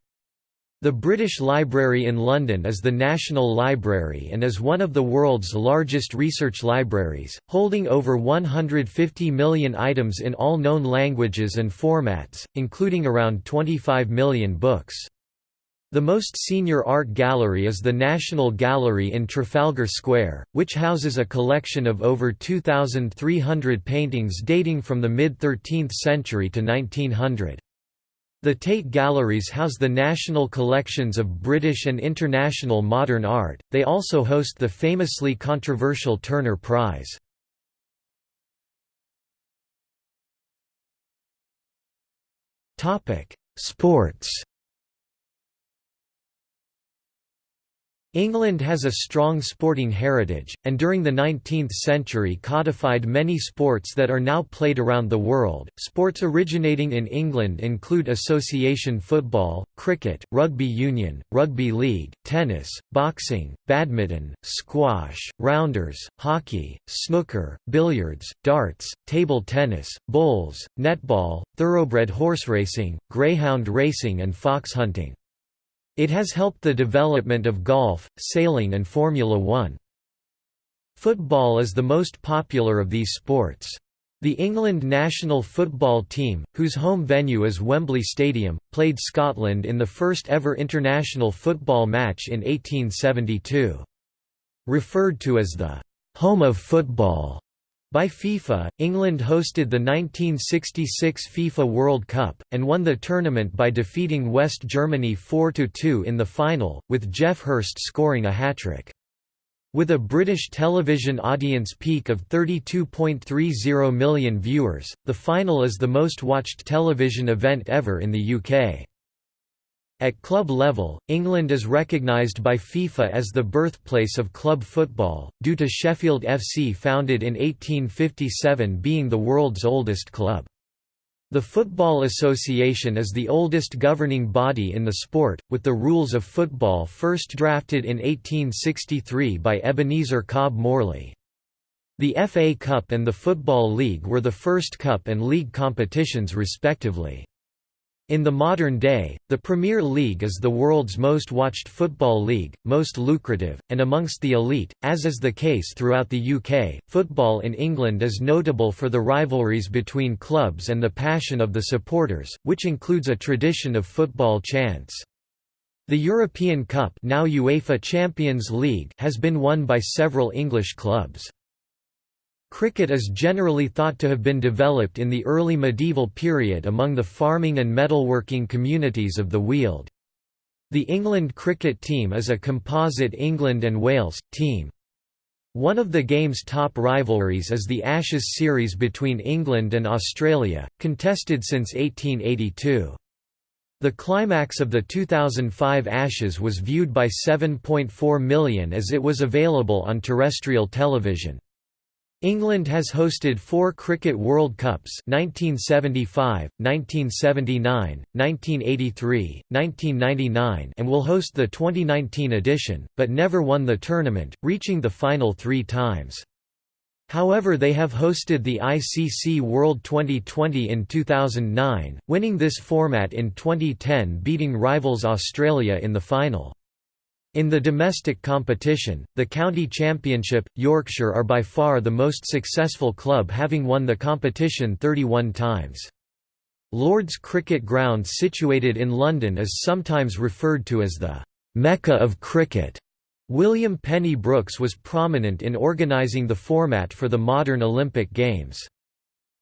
The British Library in London is the National Library and is one of the world's largest research libraries, holding over 150 million items in all known languages and formats, including around 25 million books. The most senior art gallery is the National Gallery in Trafalgar Square, which houses a collection of over 2,300 paintings dating from the mid-13th century to 1900. The Tate Galleries house the national collections of British and international modern art, they also host the famously controversial Turner Prize. Sports England has a strong sporting heritage, and during the 19th century codified many sports that are now played around the world. Sports originating in England include association football, cricket, rugby union, rugby league, tennis, boxing, badminton, squash, rounders, hockey, snooker, billiards, darts, table tennis, bowls, netball, thoroughbred horse racing, greyhound racing, and fox hunting. It has helped the development of golf, sailing and Formula One. Football is the most popular of these sports. The England national football team, whose home venue is Wembley Stadium, played Scotland in the first ever international football match in 1872. Referred to as the «home of football», by FIFA, England hosted the 1966 FIFA World Cup, and won the tournament by defeating West Germany 4–2 in the final, with Geoff Hurst scoring a hat-trick. With a British television audience peak of 32.30 million viewers, the final is the most watched television event ever in the UK. At club level, England is recognised by FIFA as the birthplace of club football, due to Sheffield FC founded in 1857 being the world's oldest club. The Football Association is the oldest governing body in the sport, with the rules of football first drafted in 1863 by Ebenezer Cobb Morley. The FA Cup and the Football League were the first cup and league competitions respectively. In the modern day, the Premier League is the world's most watched football league, most lucrative, and amongst the elite, as is the case throughout the UK. Football in England is notable for the rivalries between clubs and the passion of the supporters, which includes a tradition of football chants. The European Cup, now UEFA Champions League, has been won by several English clubs. Cricket is generally thought to have been developed in the early medieval period among the farming and metalworking communities of the Weald. The England cricket team is a composite England and Wales, team. One of the game's top rivalries is the Ashes series between England and Australia, contested since 1882. The climax of the 2005 Ashes was viewed by 7.4 million as it was available on terrestrial television. England has hosted four Cricket World Cups 1975, 1979, 1983, 1999 and will host the 2019 edition, but never won the tournament, reaching the final three times. However they have hosted the ICC World 2020 in 2009, winning this format in 2010 beating rivals Australia in the final. In the domestic competition, the county championship, Yorkshire are by far the most successful club having won the competition 31 times. Lord's Cricket Ground situated in London is sometimes referred to as the «Mecca of cricket». William Penny Brooks was prominent in organising the format for the modern Olympic Games.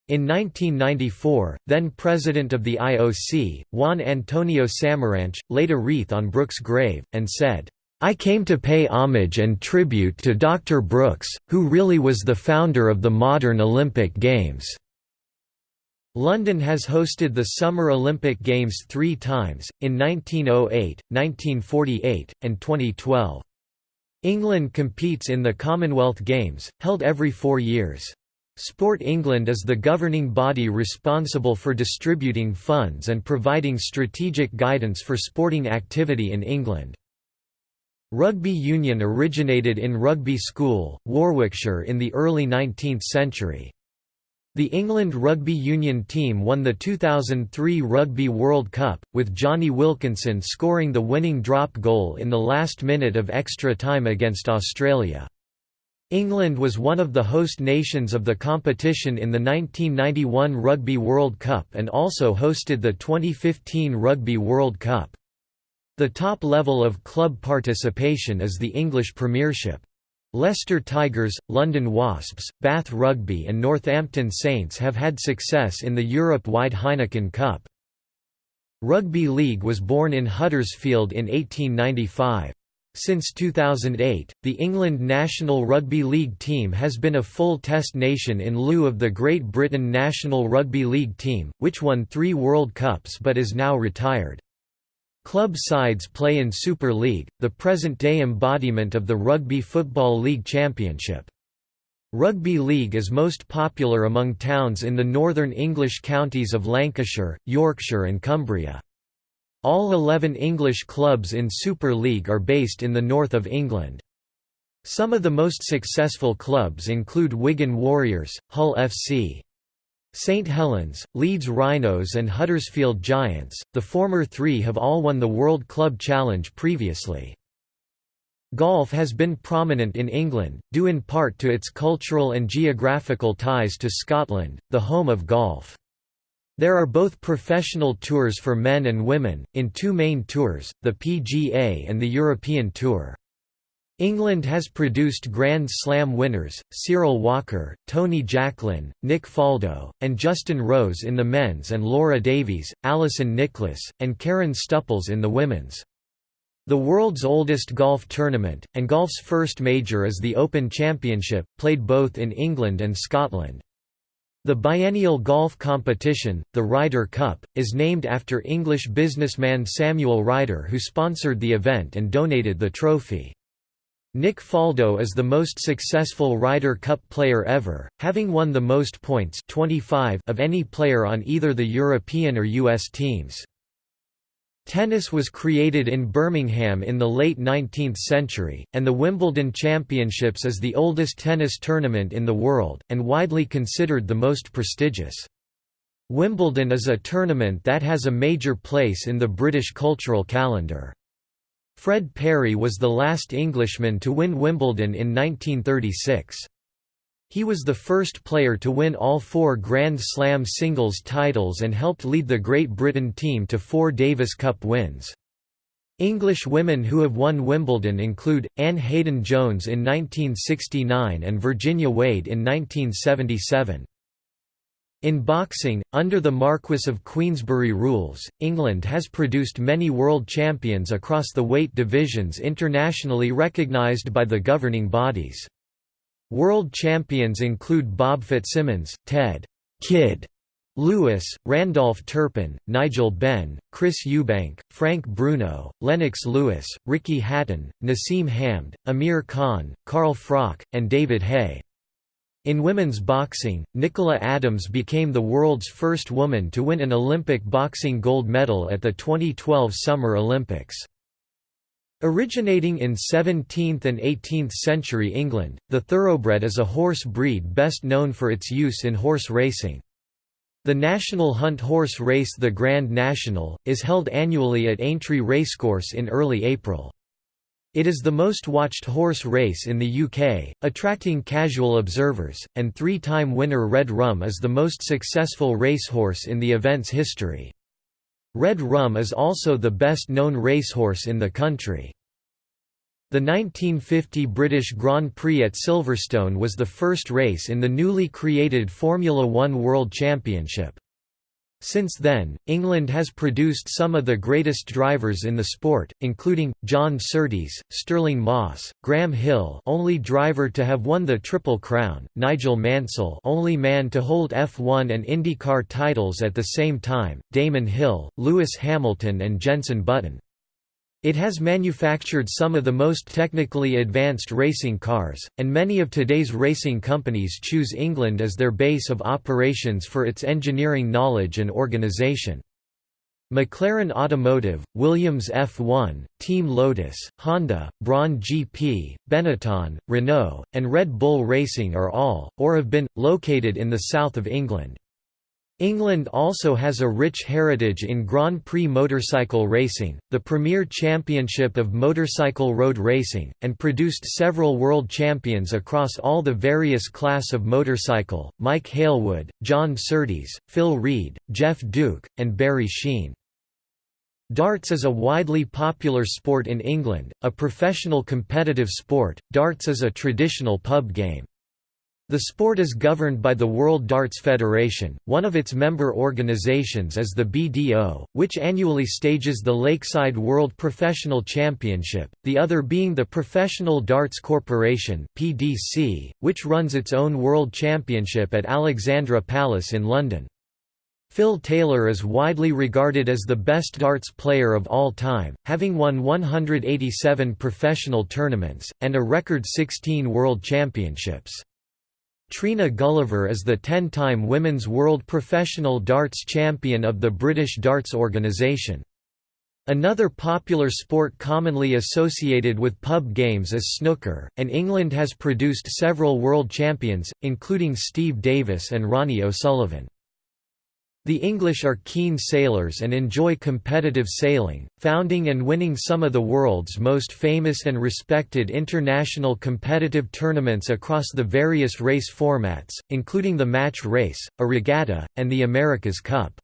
In 1994, then president of the IOC, Juan Antonio Samaranch, laid a wreath on Brooks' grave, and said, I came to pay homage and tribute to Dr. Brooks, who really was the founder of the modern Olympic Games." London has hosted the Summer Olympic Games three times, in 1908, 1948, and 2012. England competes in the Commonwealth Games, held every four years. Sport England is the governing body responsible for distributing funds and providing strategic guidance for sporting activity in England. Rugby union originated in Rugby School, Warwickshire in the early 19th century. The England rugby union team won the 2003 Rugby World Cup, with Jonny Wilkinson scoring the winning drop goal in the last minute of extra time against Australia. England was one of the host nations of the competition in the 1991 Rugby World Cup and also hosted the 2015 Rugby World Cup. The top level of club participation is the English Premiership. Leicester Tigers, London Wasps, Bath Rugby and Northampton Saints have had success in the Europe-wide Heineken Cup. Rugby League was born in Huddersfield in 1895. Since 2008, the England national rugby league team has been a full test nation in lieu of the Great Britain national rugby league team, which won three World Cups but is now retired. Club sides play in Super League, the present-day embodiment of the Rugby Football League Championship. Rugby League is most popular among towns in the northern English counties of Lancashire, Yorkshire and Cumbria. All 11 English clubs in Super League are based in the north of England. Some of the most successful clubs include Wigan Warriors, Hull FC, St Helens, Leeds Rhinos and Huddersfield Giants, the former three have all won the World Club Challenge previously. Golf has been prominent in England, due in part to its cultural and geographical ties to Scotland, the home of golf. There are both professional tours for men and women, in two main tours, the PGA and the European Tour. England has produced Grand Slam winners, Cyril Walker, Tony Jacklin, Nick Faldo, and Justin Rose in the men's and Laura Davies, Alison Nicholas, and Karen Stupples in the women's. The world's oldest golf tournament, and golf's first major is the Open Championship, played both in England and Scotland. The biennial golf competition, the Ryder Cup, is named after English businessman Samuel Ryder who sponsored the event and donated the trophy. Nick Faldo is the most successful Ryder Cup player ever, having won the most points 25 of any player on either the European or US teams. Tennis was created in Birmingham in the late 19th century, and the Wimbledon Championships is the oldest tennis tournament in the world, and widely considered the most prestigious. Wimbledon is a tournament that has a major place in the British cultural calendar. Fred Perry was the last Englishman to win Wimbledon in 1936. He was the first player to win all four Grand Slam singles titles and helped lead the Great Britain team to four Davis Cup wins. English women who have won Wimbledon include, Ann Haydon-Jones in 1969 and Virginia Wade in 1977. In boxing, under the Marquess of Queensberry rules, England has produced many world champions across the weight divisions internationally recognised by the governing bodies. World champions include Bob Fitzsimmons, Ted Kid Lewis, Randolph Turpin, Nigel Benn, Chris Eubank, Frank Bruno, Lennox Lewis, Ricky Hatton, Naseem Hamed, Amir Khan, Carl Froch, and David Haye. In women's boxing, Nicola Adams became the world's first woman to win an Olympic boxing gold medal at the 2012 Summer Olympics. Originating in 17th and 18th century England, the thoroughbred is a horse breed best known for its use in horse racing. The national hunt horse race the Grand National, is held annually at Aintree Racecourse in early April. It is the most watched horse race in the UK, attracting casual observers, and three-time winner Red Rum is the most successful racehorse in the event's history. Red Rum is also the best-known racehorse in the country. The 1950 British Grand Prix at Silverstone was the first race in the newly created Formula One World Championship. Since then, England has produced some of the greatest drivers in the sport, including, John Surtees, Stirling Moss, Graham Hill only driver to have won the Triple Crown, Nigel Mansell only man to hold F1 and IndyCar titles at the same time, Damon Hill, Lewis Hamilton and Jenson Button. It has manufactured some of the most technically advanced racing cars, and many of today's racing companies choose England as their base of operations for its engineering knowledge and organisation. McLaren Automotive, Williams F1, Team Lotus, Honda, Brawn GP, Benetton, Renault, and Red Bull Racing are all, or have been, located in the south of England. England also has a rich heritage in Grand Prix motorcycle racing, the premier championship of motorcycle road racing, and produced several world champions across all the various class of motorcycle, Mike Hailwood, John Surtees, Phil Read, Jeff Duke, and Barry Sheene. Darts is a widely popular sport in England, a professional competitive sport, darts is a traditional pub game. The sport is governed by the World Darts Federation, one of its member organizations is the BDO, which annually stages the Lakeside World Professional Championship, the other being the Professional Darts Corporation (PDC), which runs its own World Championship at Alexandra Palace in London. Phil Taylor is widely regarded as the best darts player of all time, having won 187 professional tournaments, and a record 16 World Championships. Trina Gulliver is the 10-time Women's World Professional Darts Champion of the British Darts Organisation. Another popular sport commonly associated with pub games is snooker, and England has produced several world champions, including Steve Davis and Ronnie O'Sullivan. The English are keen sailors and enjoy competitive sailing, founding and winning some of the world's most famous and respected international competitive tournaments across the various race formats, including the match race, a regatta, and the America's Cup.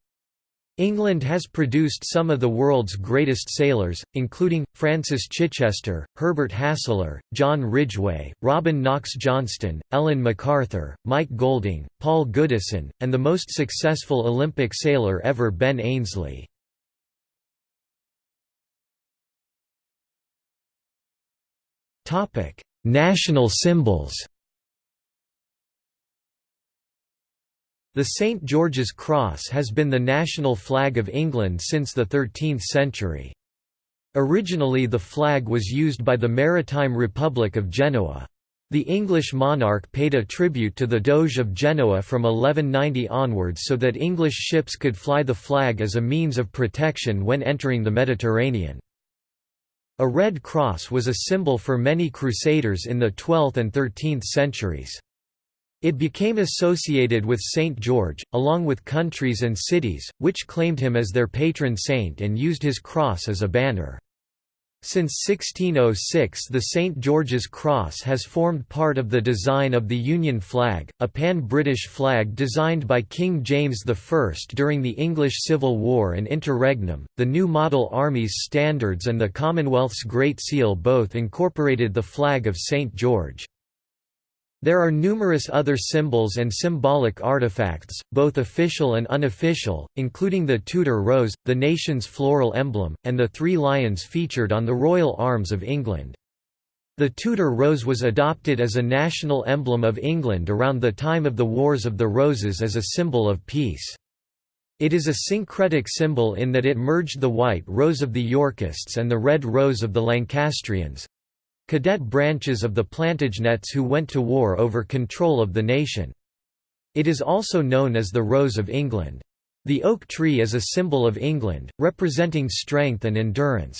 England has produced some of the world's greatest sailors, including, Francis Chichester, Herbert Hasler, John Ridgway, Robin Knox Johnston, Ellen MacArthur, Mike Golding, Paul Goodison, and the most successful Olympic sailor ever Ben Ainslie. National symbols The St George's Cross has been the national flag of England since the 13th century. Originally the flag was used by the Maritime Republic of Genoa. The English monarch paid a tribute to the Doge of Genoa from 1190 onwards so that English ships could fly the flag as a means of protection when entering the Mediterranean. A red cross was a symbol for many crusaders in the 12th and 13th centuries. It became associated with Saint George, along with countries and cities, which claimed him as their patron saint and used his cross as a banner. Since 1606 the St. George's Cross has formed part of the design of the Union flag, a pan-British flag designed by King James I during the English Civil War and interregnum. The new model Army's standards and the Commonwealth's Great Seal both incorporated the flag of St. George. There are numerous other symbols and symbolic artifacts, both official and unofficial, including the Tudor rose, the nation's floral emblem, and the three lions featured on the royal arms of England. The Tudor rose was adopted as a national emblem of England around the time of the Wars of the Roses as a symbol of peace. It is a syncretic symbol in that it merged the white rose of the Yorkists and the red rose of the Lancastrians, cadet branches of the Plantagenets who went to war over control of the nation. It is also known as the Rose of England. The oak tree is a symbol of England, representing strength and endurance.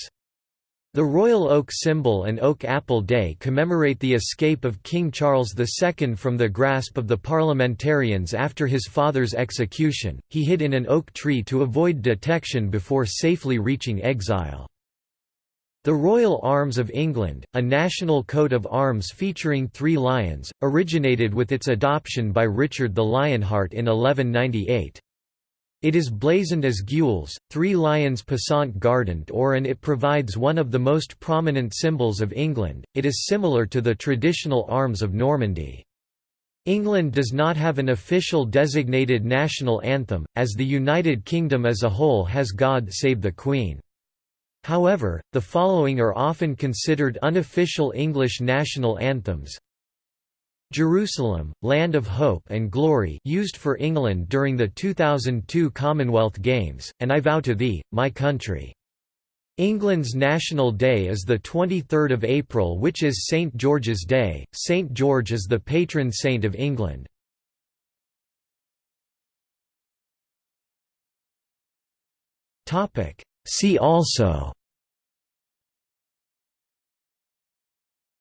The royal oak symbol and oak apple day commemorate the escape of King Charles II from the grasp of the parliamentarians after his father's execution. He hid in an oak tree to avoid detection before safely reaching exile. The Royal Arms of England, a national coat of arms featuring three lions, originated with its adoption by Richard the Lionheart in 1198. It is blazoned as gules, three lions passant guardant or and it provides one of the most prominent symbols of England, it is similar to the traditional arms of Normandy. England does not have an official designated national anthem, as the United Kingdom as a whole has God Save the Queen. However, the following are often considered unofficial English national anthems. Jerusalem, Land of Hope and Glory used for England during the 2002 Commonwealth Games, and I Vow to Thee, My Country. England's National Day is the 23rd of April which is St George's Day. St George is the patron saint of England. Topic: See also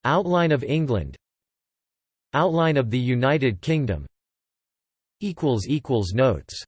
Outline of England Outline of the United Kingdom Notes